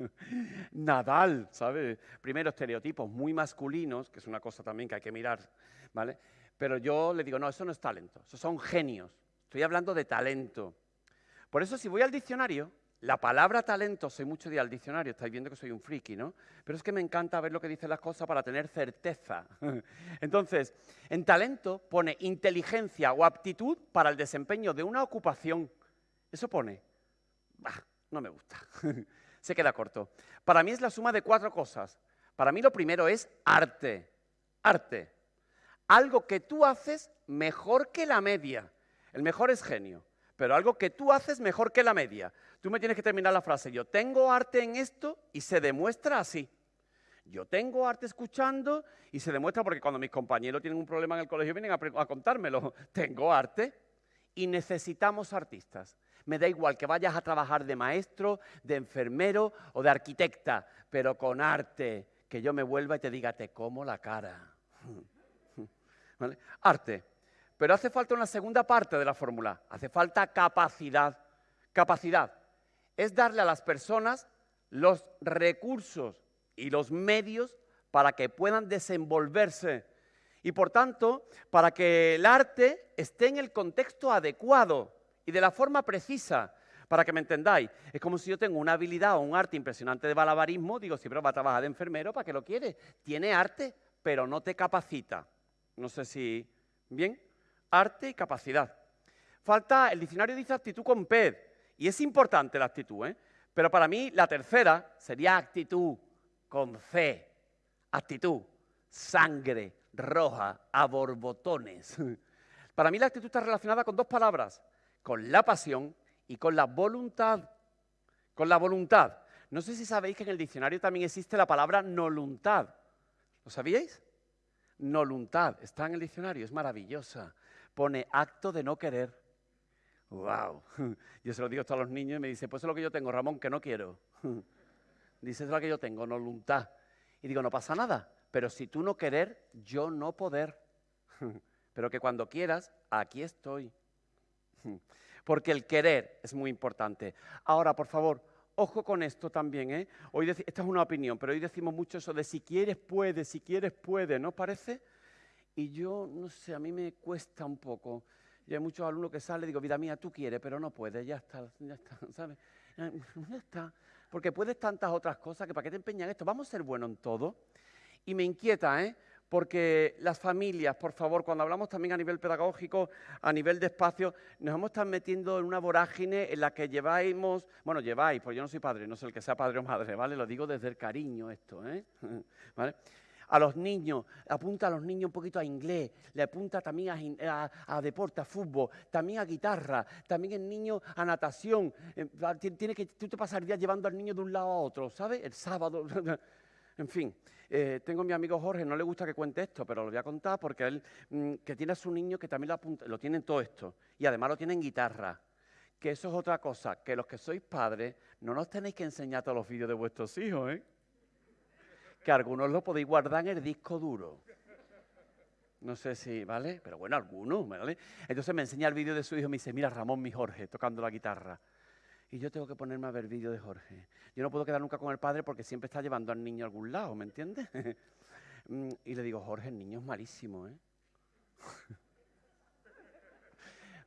B: Nadal, ¿sabes? Primero estereotipos muy masculinos, que es una cosa también que hay que mirar, ¿vale? Pero yo le digo, no, eso no es talento, eso son genios. Estoy hablando de talento. Por eso si voy al diccionario, la palabra talento, soy mucho de al diccionario, estáis viendo que soy un friki, ¿no? Pero es que me encanta ver lo que dicen las cosas para tener certeza. Entonces, en talento pone inteligencia o aptitud para el desempeño de una ocupación. Eso pone. Bah, no me gusta. Se queda corto. Para mí es la suma de cuatro cosas. Para mí lo primero es arte. Arte. Algo que tú haces mejor que la media. El mejor es genio pero algo que tú haces mejor que la media. Tú me tienes que terminar la frase, yo tengo arte en esto y se demuestra así. Yo tengo arte escuchando y se demuestra porque cuando mis compañeros tienen un problema en el colegio vienen a, a contármelo. Tengo arte y necesitamos artistas. Me da igual que vayas a trabajar de maestro, de enfermero o de arquitecta, pero con arte, que yo me vuelva y te diga, te como la cara. Arte. Pero hace falta una segunda parte de la fórmula, hace falta capacidad. Capacidad es darle a las personas los recursos y los medios para que puedan desenvolverse y por tanto para que el arte esté en el contexto adecuado y de la forma precisa. Para que me entendáis, es como si yo tengo una habilidad o un arte impresionante de balabarismo, digo, si pero va a trabajar de enfermero, ¿para qué lo quiere? Tiene arte, pero no te capacita. No sé si... ¿Bien? arte y capacidad. Falta, el diccionario dice actitud con PED, y es importante la actitud, ¿eh? pero para mí la tercera sería actitud con C, actitud, sangre roja, a borbotones. Para mí la actitud está relacionada con dos palabras, con la pasión y con la voluntad. Con la voluntad. No sé si sabéis que en el diccionario también existe la palabra noluntad. ¿Lo sabíais? Noluntad, está en el diccionario, es maravillosa pone acto de no querer. ¡Wow! Yo se lo digo a los niños y me dice, pues es lo que yo tengo, Ramón, que no quiero. Dice, es lo que yo tengo, no voluntad. Y digo, no pasa nada, pero si tú no querer, yo no poder. Pero que cuando quieras, aquí estoy. Porque el querer es muy importante. Ahora, por favor, ojo con esto también, ¿eh? Hoy esta es una opinión, pero hoy decimos mucho eso de si quieres, puedes, si quieres, puede, ¿no parece? Y yo, no sé, a mí me cuesta un poco. Y hay muchos alumnos que salen y digo, vida mía, tú quieres, pero no puedes, ya está, ya está, ¿sabes? Ya está. Porque puedes tantas otras cosas que para qué te empeñan esto. Vamos a ser buenos en todo. Y me inquieta, ¿eh? Porque las familias, por favor, cuando hablamos también a nivel pedagógico, a nivel de espacio, nos hemos estado metiendo en una vorágine en la que lleváis, bueno, lleváis, pues yo no soy padre, no sé el que sea padre o madre, ¿vale? Lo digo desde el cariño esto, ¿eh? ¿Vale? a los niños, apunta a los niños un poquito a inglés, le apunta también a, deporte, a fútbol, también a guitarra, también el niño a natación. Eh, tiene que, tú te pasarías llevando al niño de un lado a otro, ¿sabes? El sábado. en fin, eh, tengo a mi amigo Jorge, no le gusta que cuente esto, pero lo voy a contar porque él, mm, que tiene a su niño que también lo, apunta, lo tiene en todo esto. Y además lo tiene en guitarra que eso es otra cosa, que los que sois padres no nos tenéis que enseñar todos los vídeos de vuestros hijos, ¿eh? que algunos lo podéis guardar en el disco duro. No sé si, ¿vale? Pero bueno, algunos, ¿vale? Entonces me enseña el vídeo de su hijo y me dice, mira Ramón, mi Jorge, tocando la guitarra. Y yo tengo que ponerme a ver vídeo de Jorge. Yo no puedo quedar nunca con el padre porque siempre está llevando al niño a algún lado, ¿me entiendes? Mm, y le digo, Jorge, el niño es malísimo, ¿eh?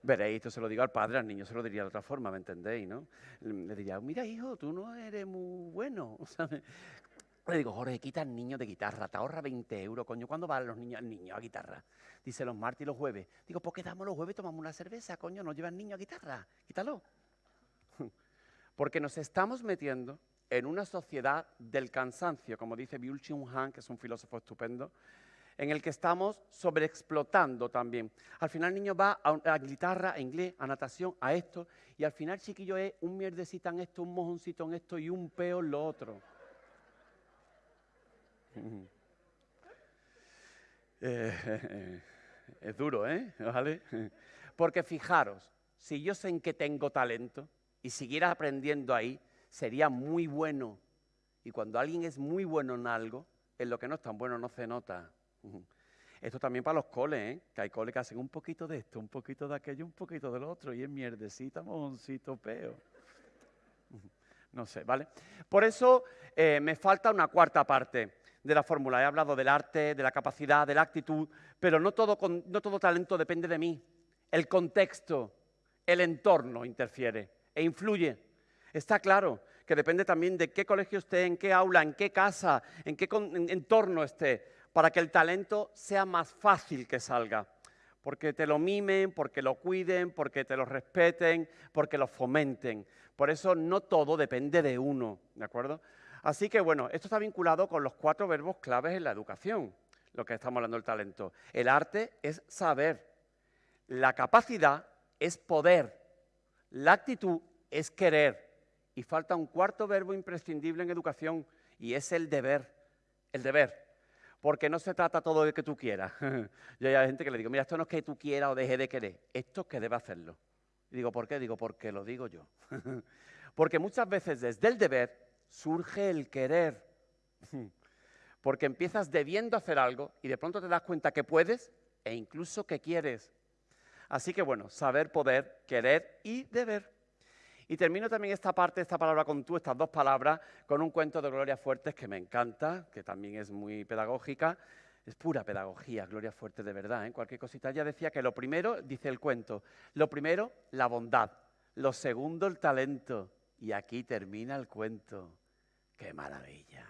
B: Veréis, esto se lo digo al padre, al niño se lo diría de otra forma, ¿me entendéis? ¿no? Le diría, mira hijo, tú no eres muy bueno. Le digo, Jorge, quita al niño de guitarra, te ahorra 20 euros, coño, ¿cuándo van los niños al niño a guitarra? Dice los martes y los jueves. Digo, pues quedamos los jueves, tomamos una cerveza, coño, no lleva el niño a guitarra, quítalo. Porque nos estamos metiendo en una sociedad del cansancio, como dice Byul Chung Han, que es un filósofo estupendo, en el que estamos sobreexplotando también. Al final el niño va a, guitarra, a inglés, a natación, a esto, y al final chiquillo es un mierdecito en esto, un mojoncito en esto y un peo en lo otro. Eh, es duro, ¿eh? ¿Vale? Porque fijaros, si yo sé en que tengo talento y siguiera aprendiendo ahí, sería muy bueno. Y cuando alguien es muy bueno en algo, en lo que no es tan bueno no se nota. Esto también para los coles, ¿eh? que hay coles que hacen un poquito de esto, un poquito de aquello, un poquito del otro, y es mierdecita, mojoncito, peo. No sé, ¿vale? Por eso eh, me falta una cuarta parte de la fórmula. He hablado del arte, de la capacidad, de la actitud, pero no todo, no todo talento depende de mí. El contexto, el entorno interfiere e influye. Está claro que depende también de qué colegio esté, en qué aula, en qué casa, en qué entorno esté para que el talento sea más fácil que salga. Porque te lo mimen, porque lo cuiden, porque te lo respeten, porque lo fomenten. Por eso no todo depende de uno, ¿de acuerdo? Así que bueno, esto está vinculado con los cuatro verbos claves en la educación, lo que estamos hablando del talento. El arte es saber, la capacidad es poder, la actitud es querer. Y falta un cuarto verbo imprescindible en educación y es el deber, el deber porque no se trata todo de que tú quieras. Yo hay gente que le digo, mira, esto no es que tú quieras o deje de querer, esto es que debe hacerlo. Y digo, ¿por qué? Digo, porque lo digo yo. porque muchas veces desde el deber surge el querer. porque empiezas debiendo hacer algo y de pronto te das cuenta que puedes e incluso que quieres. Así que bueno, saber, poder, querer y deber. Y termino también esta parte, esta palabra con tú, estas dos palabras, con un cuento de Gloria Fuertes que me encanta, que también es muy pedagógica. Es pura pedagogía, Gloria Fuertes de verdad. ¿eh? Cualquier cosita. Ella decía que lo primero, dice el cuento, lo primero, la bondad. Lo segundo, el talento. Y aquí termina el cuento. ¡Qué maravilla!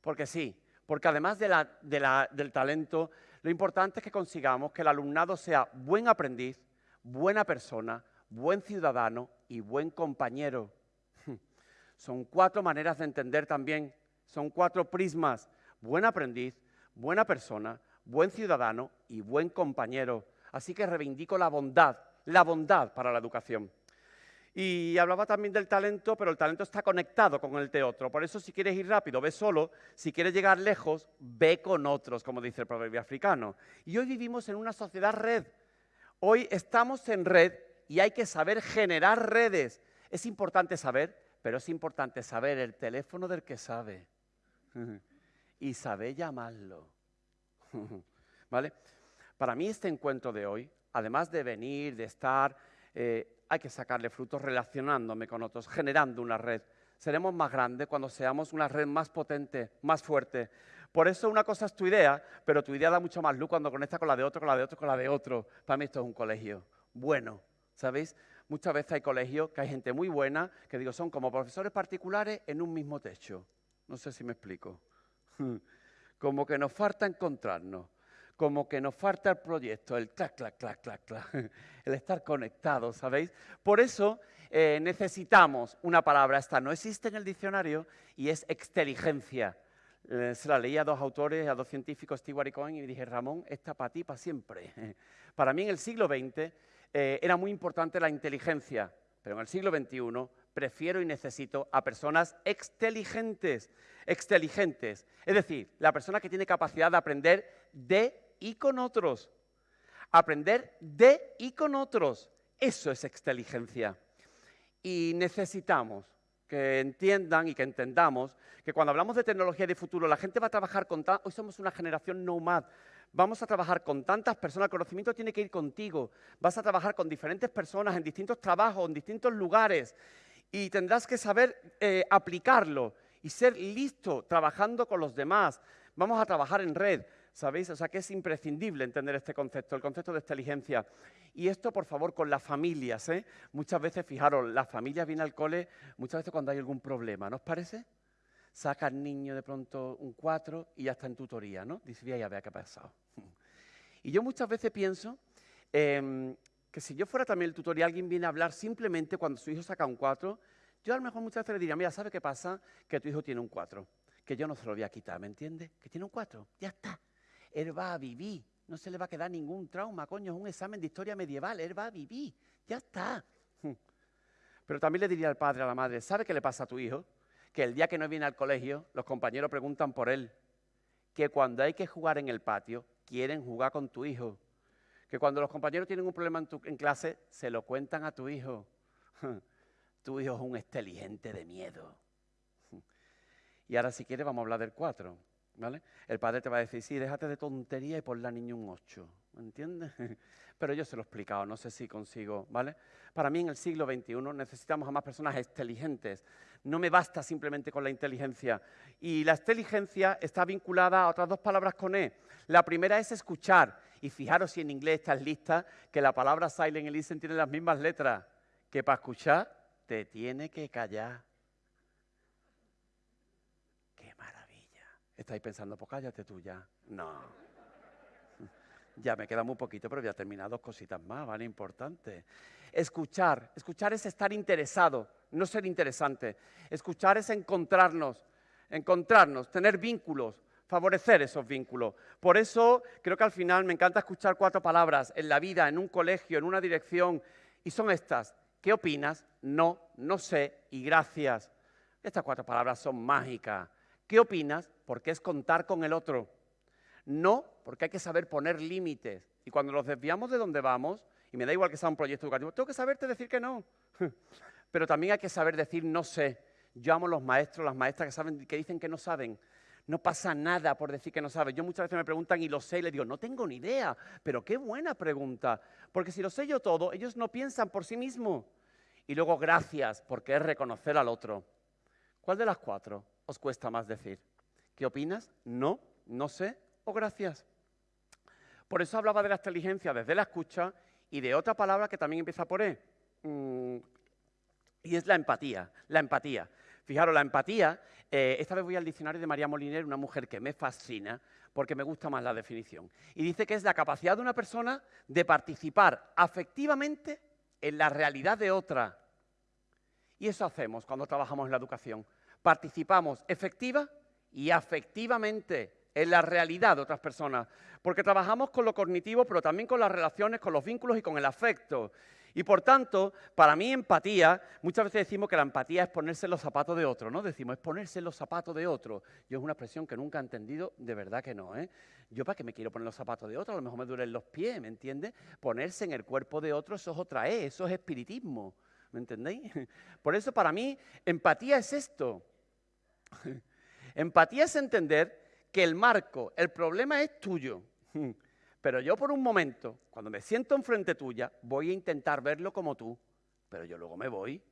B: Porque sí, porque además del talento, lo importante es que consigamos que el alumnado sea buen aprendiz, buena persona, buen ciudadano y buen compañero. Son cuatro maneras de entender también, son cuatro prismas. Buen aprendiz, buena persona, buen ciudadano y buen compañero. Así que reivindico la bondad, la bondad para la educación. Y hablaba también del talento, pero el talento está conectado con el de. Por eso si quieres ir rápido, ve solo. Si quieres llegar lejos, ve con otros, como dice el proverbio africano. Y hoy vivimos en una sociedad red. Hoy estamos en red y hay que saber generar redes. Es importante saber, pero es importante saber el teléfono del que sabe y saber llamarlo. ¿Vale? Para mí este encuentro de hoy, además de venir, de estar, eh, hay que sacarle frutos relacionándome con otros, generando una red. Seremos más grandes cuando seamos una red más potente, más fuerte. Por eso una cosa es tu idea, pero tu idea da mucho más luz cuando conecta con la de otro, con la de otro, con la de otro. Para mí esto es un colegio bueno, ¿Sabéis? Muchas veces hay colegios que hay gente muy buena, que digo, son como profesores particulares en un mismo techo. No sé si me explico. Como que nos falta encontrarnos, como que nos falta el proyecto, el clac, clac, clac, clac, clac, el estar conectados, ¿sabéis? Por eso eh, necesitamos una palabra, esta no existe en el diccionario y es exteligencia. Eh, se la leí a dos autores, a dos científicos, Stewart y Cohen, y dije, Ramón, esta para ti, para siempre. Para mí en el siglo XX eh, era muy importante la inteligencia, pero en el siglo XXI prefiero y necesito a personas exteligentes, exteligentes. Es decir, la persona que tiene capacidad de aprender de y con otros. Aprender de y con otros. Eso es exteligencia. Y necesitamos que entiendan y que entendamos que cuando hablamos de tecnología de futuro, la gente va a trabajar con... Hoy somos una generación nomad, vamos a trabajar con tantas personas, el conocimiento tiene que ir contigo, vas a trabajar con diferentes personas en distintos trabajos, en distintos lugares. y tendrás que saber eh, aplicarlo y ser listo trabajando con los demás. Vamos a trabajar en red, ¿sabéis? O sea que es imprescindible entender este concepto, el concepto de inteligencia. Y esto, por favor, con las familias. ¿eh? Muchas veces, fijaros, las familias vienen al cole muchas veces cuando hay algún problema, ¿no os parece? Saca al niño de pronto un 4 y ya está en tutoría, ¿no? Dice, ya vea qué ha pasado. Y yo muchas veces pienso em, que si yo fuera también el tutor y alguien viene a hablar simplemente cuando su hijo saca un 4, yo a lo mejor muchas veces le diría, mira, ¿sabe qué pasa? Que tu hijo tiene un 4, que yo no se lo voy a quitar, ¿me entiendes? Que tiene un 4, ya está. Él va a vivir, no se le va a quedar ningún trauma, coño, es un examen de historia medieval, él va a vivir, ya está. Pero también le diría al padre, a la madre, ¿sabe qué le pasa a tu hijo? Que el día que no viene al colegio, los compañeros preguntan por él. Que cuando hay que jugar en el patio, quieren jugar con tu hijo. Que cuando los compañeros tienen un problema en, clase, se lo cuentan a tu hijo. tu hijo es un inteligente de miedo. y ahora si quieres vamos a hablar del 4. ¿Vale? El padre te va a decir, sí, déjate de tontería y pon la niña un 8. ¿Me entiendes? Pero yo se lo he explicado, no sé si consigo, ¿vale? Para mí en el siglo XXI necesitamos a más personas inteligentes. No me basta simplemente con la inteligencia. Y la inteligencia está vinculada a otras dos palabras con E. La primera es escuchar. Y fijaros si en inglés estás lista, que la palabra silent y listen tienen las mismas letras. Que para escuchar te tiene que callar. ¡Qué maravilla! Estáis pensando, pues cállate tú ya. No. Ya me queda muy poquito, pero voy a terminar dos cositas más, ¿vale? Importante. Escuchar. Escuchar es estar interesado, no ser interesante. Escuchar es encontrarnos, encontrarnos, tener vínculos, favorecer esos vínculos. Por eso creo que al final me encanta escuchar cuatro palabras en la vida, en un colegio, en una dirección, y son estas. ¿Qué opinas? No, no sé y gracias. Estas cuatro palabras son mágicas. ¿Qué opinas? Porque es contar con el otro. No, porque hay que saber poner límites. Y cuando nos desviamos de donde vamos, y me da igual que sea un proyecto educativo, tengo que saberte decir que no. Pero también hay que saber decir no sé. Yo amo los maestros, las maestras que, saben, que dicen que no saben. No pasa nada por decir que no saben. Yo muchas veces me preguntan y lo sé y les digo, no tengo ni idea. Pero qué buena pregunta. Porque si lo sé yo todo, ellos no piensan por sí mismos. Y luego gracias, porque es reconocer al otro. ¿Cuál de las cuatro os cuesta más decir? ¿Qué opinas? No, no sé gracias. Por eso hablaba de la inteligencia desde la escucha y de otra palabra que también empieza por E. Mm, y es la empatía. La empatía. Fijaros, la empatía, eh, esta vez voy al diccionario de María Moliner, una mujer que me fascina porque me gusta más la definición. Y dice que es la capacidad de una persona de participar afectivamente en la realidad de otra. Y eso hacemos cuando trabajamos en la educación. Participamos efectiva y afectivamente en la realidad de otras personas, porque trabajamos con lo cognitivo, pero también con las relaciones, con los vínculos y con el afecto. Y por tanto, para mí empatía, muchas veces decimos que la empatía es ponerse en los zapatos de otro, ¿no? Decimos, es ponerse en los zapatos de otro. Yo es una expresión que nunca he entendido, de verdad que no, ¿eh? Yo para qué me quiero poner los zapatos de otro, a lo mejor me duelen los pies, ¿me entiendes? Ponerse en el cuerpo de otro, eso es otra E, eso es espiritismo, ¿me entendéis? Por eso para mí empatía es esto. empatía es entender que el marco, el problema es tuyo. Pero yo por un momento, cuando me siento enfrente tuya, voy a intentar verlo como tú, pero yo luego me voy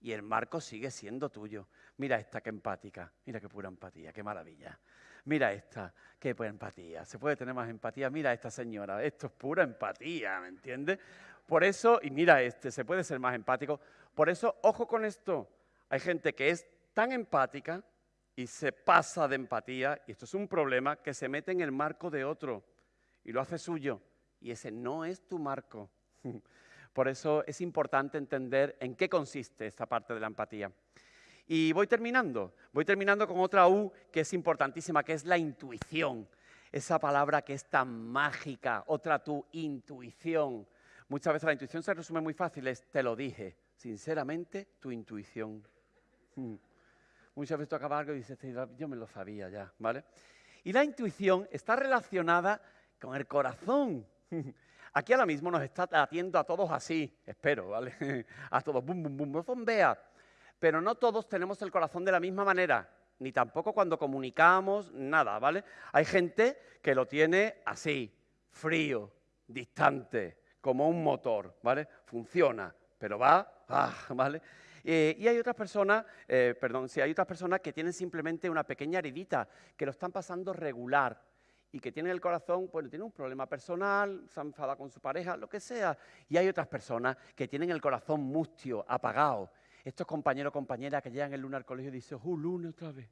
B: y el marco sigue siendo tuyo. Mira esta, qué empática, mira qué pura empatía, qué maravilla. Mira esta, qué pura empatía. ¿Se puede tener más empatía? Mira esta señora, esto es pura empatía, ¿me entiendes? Por eso, y mira este, se puede ser más empático. Por eso, ojo con esto. Hay gente que es tan empática y se pasa de empatía, y esto es un problema, que se mete en el marco de otro y lo hace suyo, y ese no es tu marco. Por eso es importante entender en qué consiste esta parte de la empatía. Y voy terminando, voy terminando con otra U que es importantísima, que es la intuición. Esa palabra que es tan mágica, otra tu intuición. Muchas veces la intuición se resume muy fácil, es te lo dije, sinceramente, tu intuición. Muchas veces acabas algo y dices, yo me lo sabía ya, ¿vale? Y la intuición está relacionada con el corazón. Aquí ahora mismo nos está atiendo a todos así, espero, ¿vale? A todos, bum, bum, bum, no zombea. Pero no todos tenemos el corazón de la misma manera, ni tampoco cuando comunicamos, nada, ¿vale? Hay gente que lo tiene así, frío, distante, como un motor, ¿vale? Funciona, pero va, ah, ¿vale? Eh, y hay otras personas, eh, perdón, sí, hay otras personas que tienen simplemente una pequeña heridita, que lo están pasando regular y que tienen el corazón, bueno, tienen un problema personal, se han enfadado con su pareja, lo que sea. Y hay otras personas que tienen el corazón mustio, apagado. Estos compañeros o compañeras que llegan el lunes al colegio y dicen, ¡oh, lunes otra vez!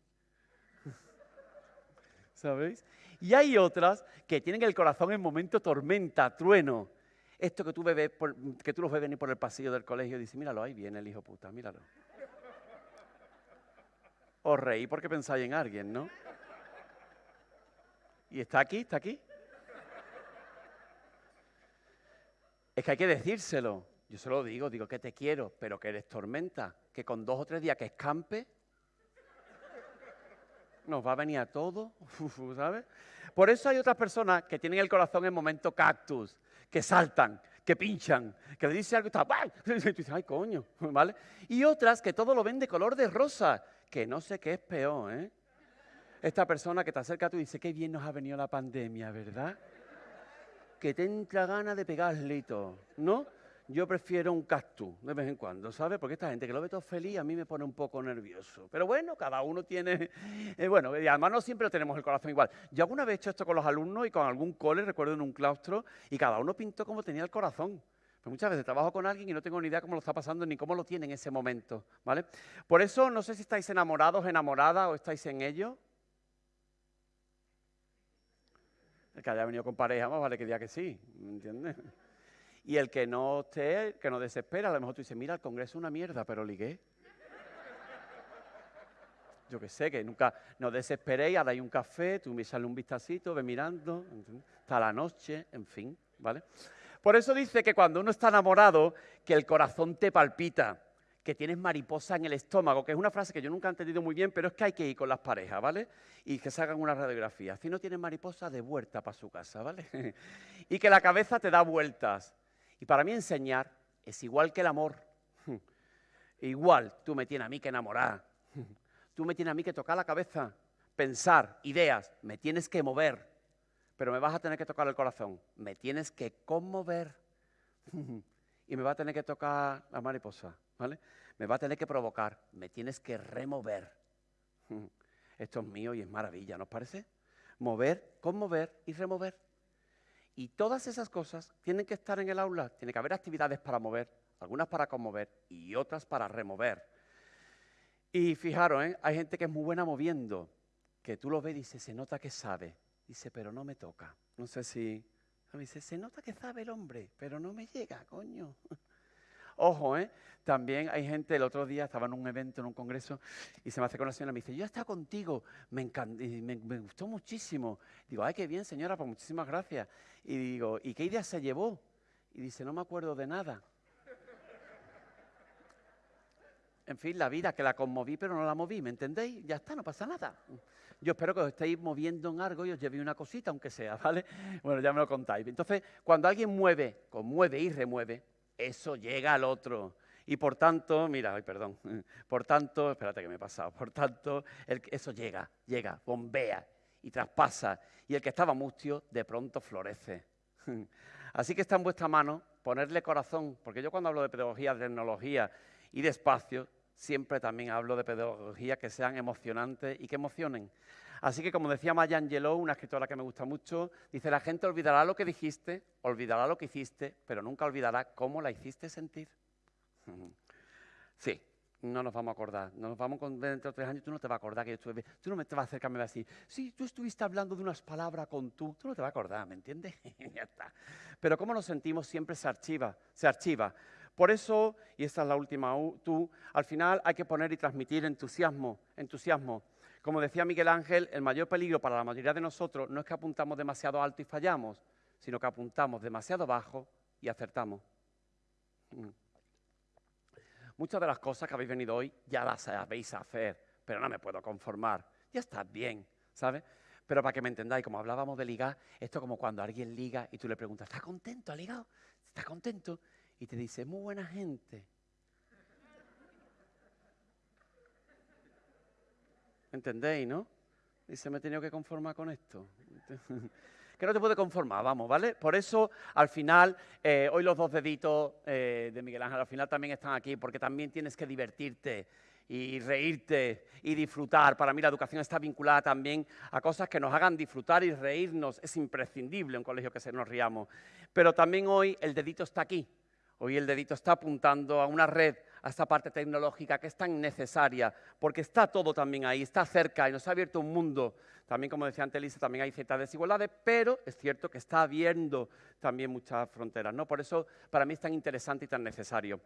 B: ¿Sabéis? Y hay otras que tienen el corazón en momento tormenta, trueno. Esto que tú, tú los ves venir por el pasillo del colegio y dices, míralo, ahí viene el hijo puta, míralo. Os reí porque pensáis en alguien, ¿no? ¿Y está aquí? ¿Está aquí? Es que hay que decírselo. Yo se lo digo, digo que te quiero, pero que eres tormenta, que con dos o tres días que escampe, nos va a venir a todo, ¿sabes? Por eso hay otras personas que tienen el corazón en momento cactus, que saltan, que pinchan, que le dice algo y está, y ay coño, ¿vale? Y otras que todo lo ven de color de rosa, que no sé qué es peor, ¿eh? Esta persona que te acerca a tú dice, qué bien nos ha venido la pandemia, ¿verdad? Que te entra ganas de pegarle ¿no? Yo prefiero un cactus de vez en cuando, ¿sabes? Porque esta gente que lo ve todo feliz a mí me pone un poco nervioso. Pero bueno, cada uno tiene, eh, bueno, y además no siempre tenemos el corazón igual. Yo alguna vez he hecho esto con los alumnos y con algún cole, recuerdo en un claustro, y cada uno pintó como tenía el corazón. Pues muchas veces trabajo con alguien y no tengo ni idea cómo lo está pasando ni cómo lo tiene en ese momento, ¿vale? Por eso no sé si estáis enamorados, enamoradas o estáis en ello. El que haya venido con pareja, más vale que diga que sí, ¿me entiendes? Y el que no esté, que no desespera, a lo mejor tú dices, mira, el Congreso es una mierda, pero ligué. Yo que sé, que nunca no desesperéis, ahora hay un café, tú me sale un vistacito, ve mirando, hasta la noche, en fin, ¿vale? Por eso dice que cuando uno está enamorado, que el corazón te palpita, que tienes mariposa en el estómago, que es una frase que yo nunca he entendido muy bien, pero es que hay que ir con las parejas, ¿vale? Y que se hagan una radiografía. Si no tienes mariposa, de vuelta para su casa, ¿vale? y que la cabeza te da vueltas. Y para mí enseñar es igual que el amor. Igual tú me tienes a mí que enamorar. Tú me tienes a mí que tocar la cabeza, pensar, ideas. Me tienes que mover. Pero me vas a tener que tocar el corazón. Me tienes que conmover. Y me va a tener que tocar la mariposa. ¿vale? Me va a tener que provocar. Me tienes que remover. Esto es mío y es maravilla, ¿nos parece? Mover, conmover y remover. Y todas esas cosas tienen que estar en el aula, tiene que haber actividades para mover, algunas para conmover y otras para remover. Y fijaros, ¿eh? hay gente que es muy buena moviendo, que tú lo ves y dices, se nota que sabe. Dice, pero no me toca. No sé si... Dice, se nota que sabe el hombre, pero no me llega, coño. Ojo, ¿eh? También hay gente, el otro día estaba en un evento, en un congreso, y se me con la señora y me dice, yo estaba contigo, me, me, me, gustó muchísimo. Digo, ay, qué bien, señora, pues muchísimas gracias. Y digo, ¿y qué idea se llevó? Y dice, no me acuerdo de nada. En fin, la vida, que la conmoví, pero no la moví, ¿me entendéis? Ya está, no pasa nada. Yo espero que os estéis moviendo en algo y os lleve una cosita, aunque sea, ¿vale? Bueno, ya me lo contáis. Entonces, cuando alguien mueve, conmueve y remueve, eso llega al otro. Y por tanto, mira, ay, perdón, por tanto, espérate que me he pasado, por tanto, eso llega, llega, bombea y traspasa. Y el que estaba mustio, de pronto florece. Así que está en vuestra mano ponerle corazón, porque yo cuando hablo de pedagogía, de tecnología y de espacio, siempre también hablo de pedagogía que sean emocionantes y que emocionen. Así que, como decía Maya Angelou, una escritora que me gusta mucho, dice, la gente olvidará lo que dijiste, olvidará lo que hiciste, pero nunca olvidará cómo la hiciste sentir. Sí, no nos vamos a acordar. No nos vamos a dentro de tres años, tú no te vas a acordar que yo estuve... Tú no me te vas a acercar a decir, sí, tú estuviste hablando de unas palabras con tú. Tú no te vas a acordar, ¿me entiendes? ya está. Pero cómo nos sentimos siempre se archiva, se archiva. Por eso, y esta es la última tú, al final hay que poner y transmitir entusiasmo, entusiasmo. Como decía Miguel Ángel, el mayor peligro para la mayoría de nosotros no es que apuntamos demasiado alto y fallamos, sino que apuntamos demasiado bajo y acertamos. Mm. Muchas de las cosas que habéis venido hoy ya las sabéis hacer, pero no me puedo conformar. Ya está bien, ¿sabes? Pero para que me entendáis, como hablábamos de ligar, esto es como cuando alguien liga y tú le preguntas, ¿estás contento? ¿Ha ligado? ¿Estás contento? Y te dice, muy buena gente. ¿Entendéis, no? Dice, me he tenido que conformar con esto. que no te puede conformar, vamos, ¿vale? Por eso, al final, eh, hoy los dos deditos eh, de Miguel Ángel, al final también están aquí, porque también tienes que divertirte y reírte y disfrutar. Para mí la educación está vinculada también a cosas que nos hagan disfrutar y reírnos. Es imprescindible un colegio que se nos riamos. Pero también hoy el dedito está aquí. Hoy el dedito está apuntando a una red, a esta parte tecnológica que es tan necesaria, porque está todo también ahí, está cerca y nos ha abierto un mundo. También, como decía antes Lisa, también hay ciertas desigualdades, pero es cierto que está abriendo también muchas fronteras. ¿no? Por eso, para mí es tan interesante y tan necesario.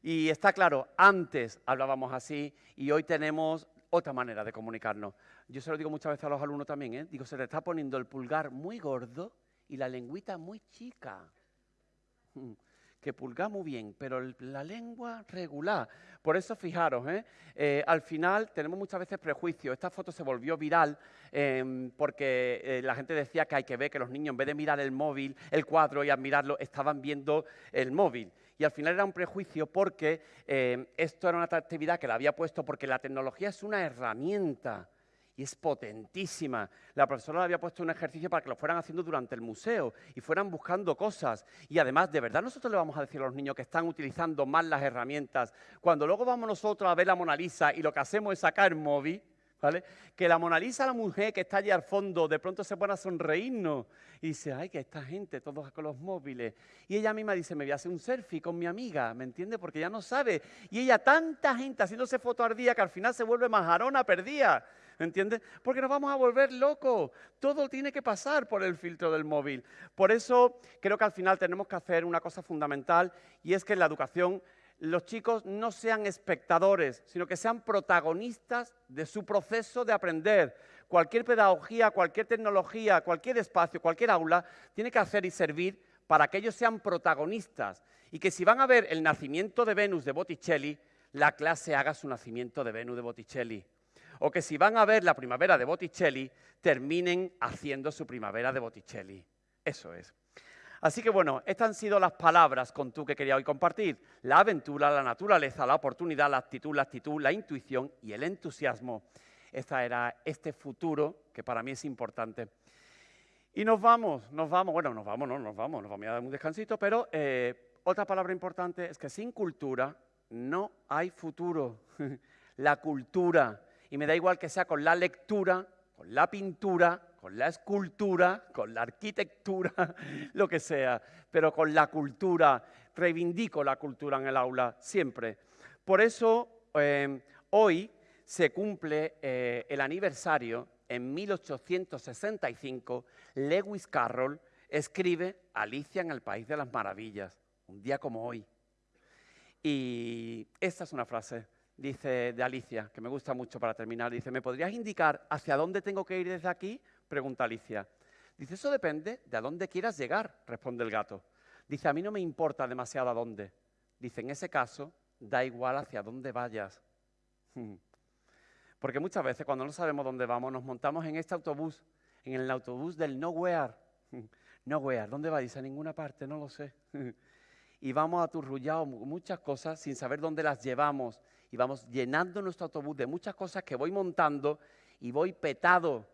B: Y está claro, antes hablábamos así y hoy tenemos otra manera de comunicarnos. Yo se lo digo muchas veces a los alumnos también, ¿eh? digo, se le está poniendo el pulgar muy gordo y la lengüita muy chica. Que pulga muy bien, pero la lengua regular. Por eso, fijaros, ¿eh? Eh, al final tenemos muchas veces prejuicios. Esta foto se volvió viral em, porque la gente decía que hay que ver que los niños, en vez de mirar el móvil, el cuadro y admirarlo, estaban viendo el móvil y al final era un prejuicio porque eh, esto era una actividad que la había puesto porque la tecnología es una herramienta y es potentísima. La profesora le había puesto un ejercicio para que lo fueran haciendo durante el museo y fueran buscando cosas. Y además, ¿de verdad nosotros le vamos a decir a los niños que están utilizando mal las herramientas cuando luego vamos nosotros a ver la Mona Lisa y lo que hacemos es sacar el móvil? Que la Mona Lisa, la mujer que está allí al fondo, de pronto se pone a sonreírnos y dice, ay, que esta gente, todos con los móviles. Y ella misma dice, me voy a hacer un selfie con mi amiga, ¿me entiende? Porque ya no sabe. Y ella, tanta gente haciéndose foto al día que al final se vuelve majarona perdida. ¿Me entiendes? Porque nos vamos a volver locos. Todo tiene que pasar por el filtro del móvil. Por eso creo que al final tenemos que hacer una cosa fundamental y es que en la educación los chicos no sean espectadores, sino que sean protagonistas de su proceso de aprender. Cualquier pedagogía, cualquier tecnología, cualquier espacio, cualquier aula, tiene que hacer y servir para que ellos sean protagonistas y que si van a ver el nacimiento de Venus de Botticelli, la clase haga su nacimiento de Venus de Botticelli. O que si van a ver la primavera de Botticelli, terminen haciendo su primavera de Botticelli. Eso es. Así que bueno, estas han sido las palabras con tú que quería hoy compartir. La aventura, la naturaleza, la oportunidad, la actitud, la actitud, la intuición y el entusiasmo. Esta era este futuro que para mí es importante. Y nos vamos, nos vamos, bueno, nos vamos, no, nos vamos, nos vamos a dar un descansito, pero eh, otra palabra importante es que sin cultura no hay futuro. la cultura, y me da igual que sea con la lectura, con la pintura, con la escultura, con la arquitectura, lo que sea, pero con la cultura. Reivindico la cultura en el aula siempre. Por eso em, hoy se cumple eh, el aniversario, en 1865, Lewis Carroll escribe Alicia en el País de las Maravillas, un día como hoy. Y esta es una frase, dice de Alicia, que me gusta mucho para terminar. Dice, ¿me podrías indicar hacia dónde tengo que ir desde aquí? Pregunta Alicia. Dice, eso depende de a dónde quieras llegar, responde el gato. Dice, a mí no me importa demasiado a dónde. Dice, en ese caso, da igual hacia dónde vayas. Porque muchas veces cuando no sabemos dónde vamos, nos montamos en este autobús, en el autobús del nowhere. Nowhere, ¿dónde va? Dice, a ninguna parte, no lo sé. Y vamos aturrullados muchas cosas sin saber dónde las llevamos. Y vamos llenando nuestro autobús de muchas cosas que voy montando y voy petado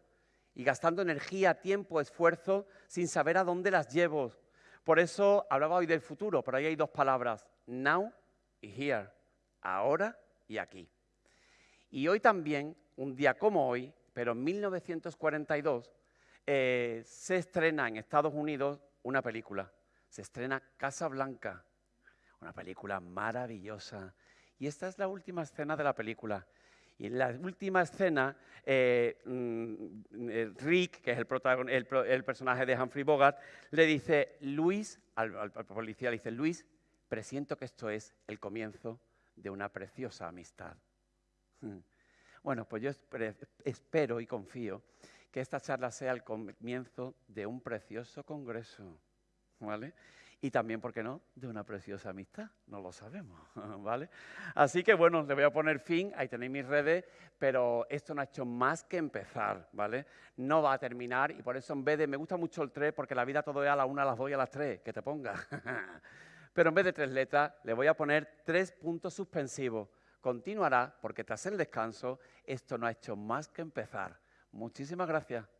B: y gastando energía, tiempo, esfuerzo, sin saber a dónde las llevo. Por eso hablaba hoy del futuro, pero ahí hay dos palabras, now y here, ahora y aquí. Y hoy también, un día como hoy, pero en 1942, eh, se estrena en Estados Unidos una película. Se estrena Casa Blanca, una película maravillosa. Y esta es la última escena de la película. Y en la última escena, eh, mm, eh, Rick, que es el, personaje de Humphrey Bogart, le dice, Luis, al, policía le dice, Luis, presiento que esto es el comienzo de una preciosa amistad. Hmm. Bueno, pues yo espero y confío que esta charla sea el comienzo de un precioso congreso, ¿vale? Y también, ¿por qué no?, de una preciosa amistad, no lo sabemos, ¿vale? Así que bueno, le voy a poner fin, ahí tenéis mis redes, pero esto no ha hecho más que empezar, ¿vale? No va a terminar y por eso en vez de, me gusta mucho el 3 porque la vida todo es a la 1, a las 2 y a las 3, que te ponga. pero en vez de tres letras, le voy a poner tres puntos suspensivos. Continuará porque tras el descanso, esto no ha hecho más que empezar. Muchísimas gracias.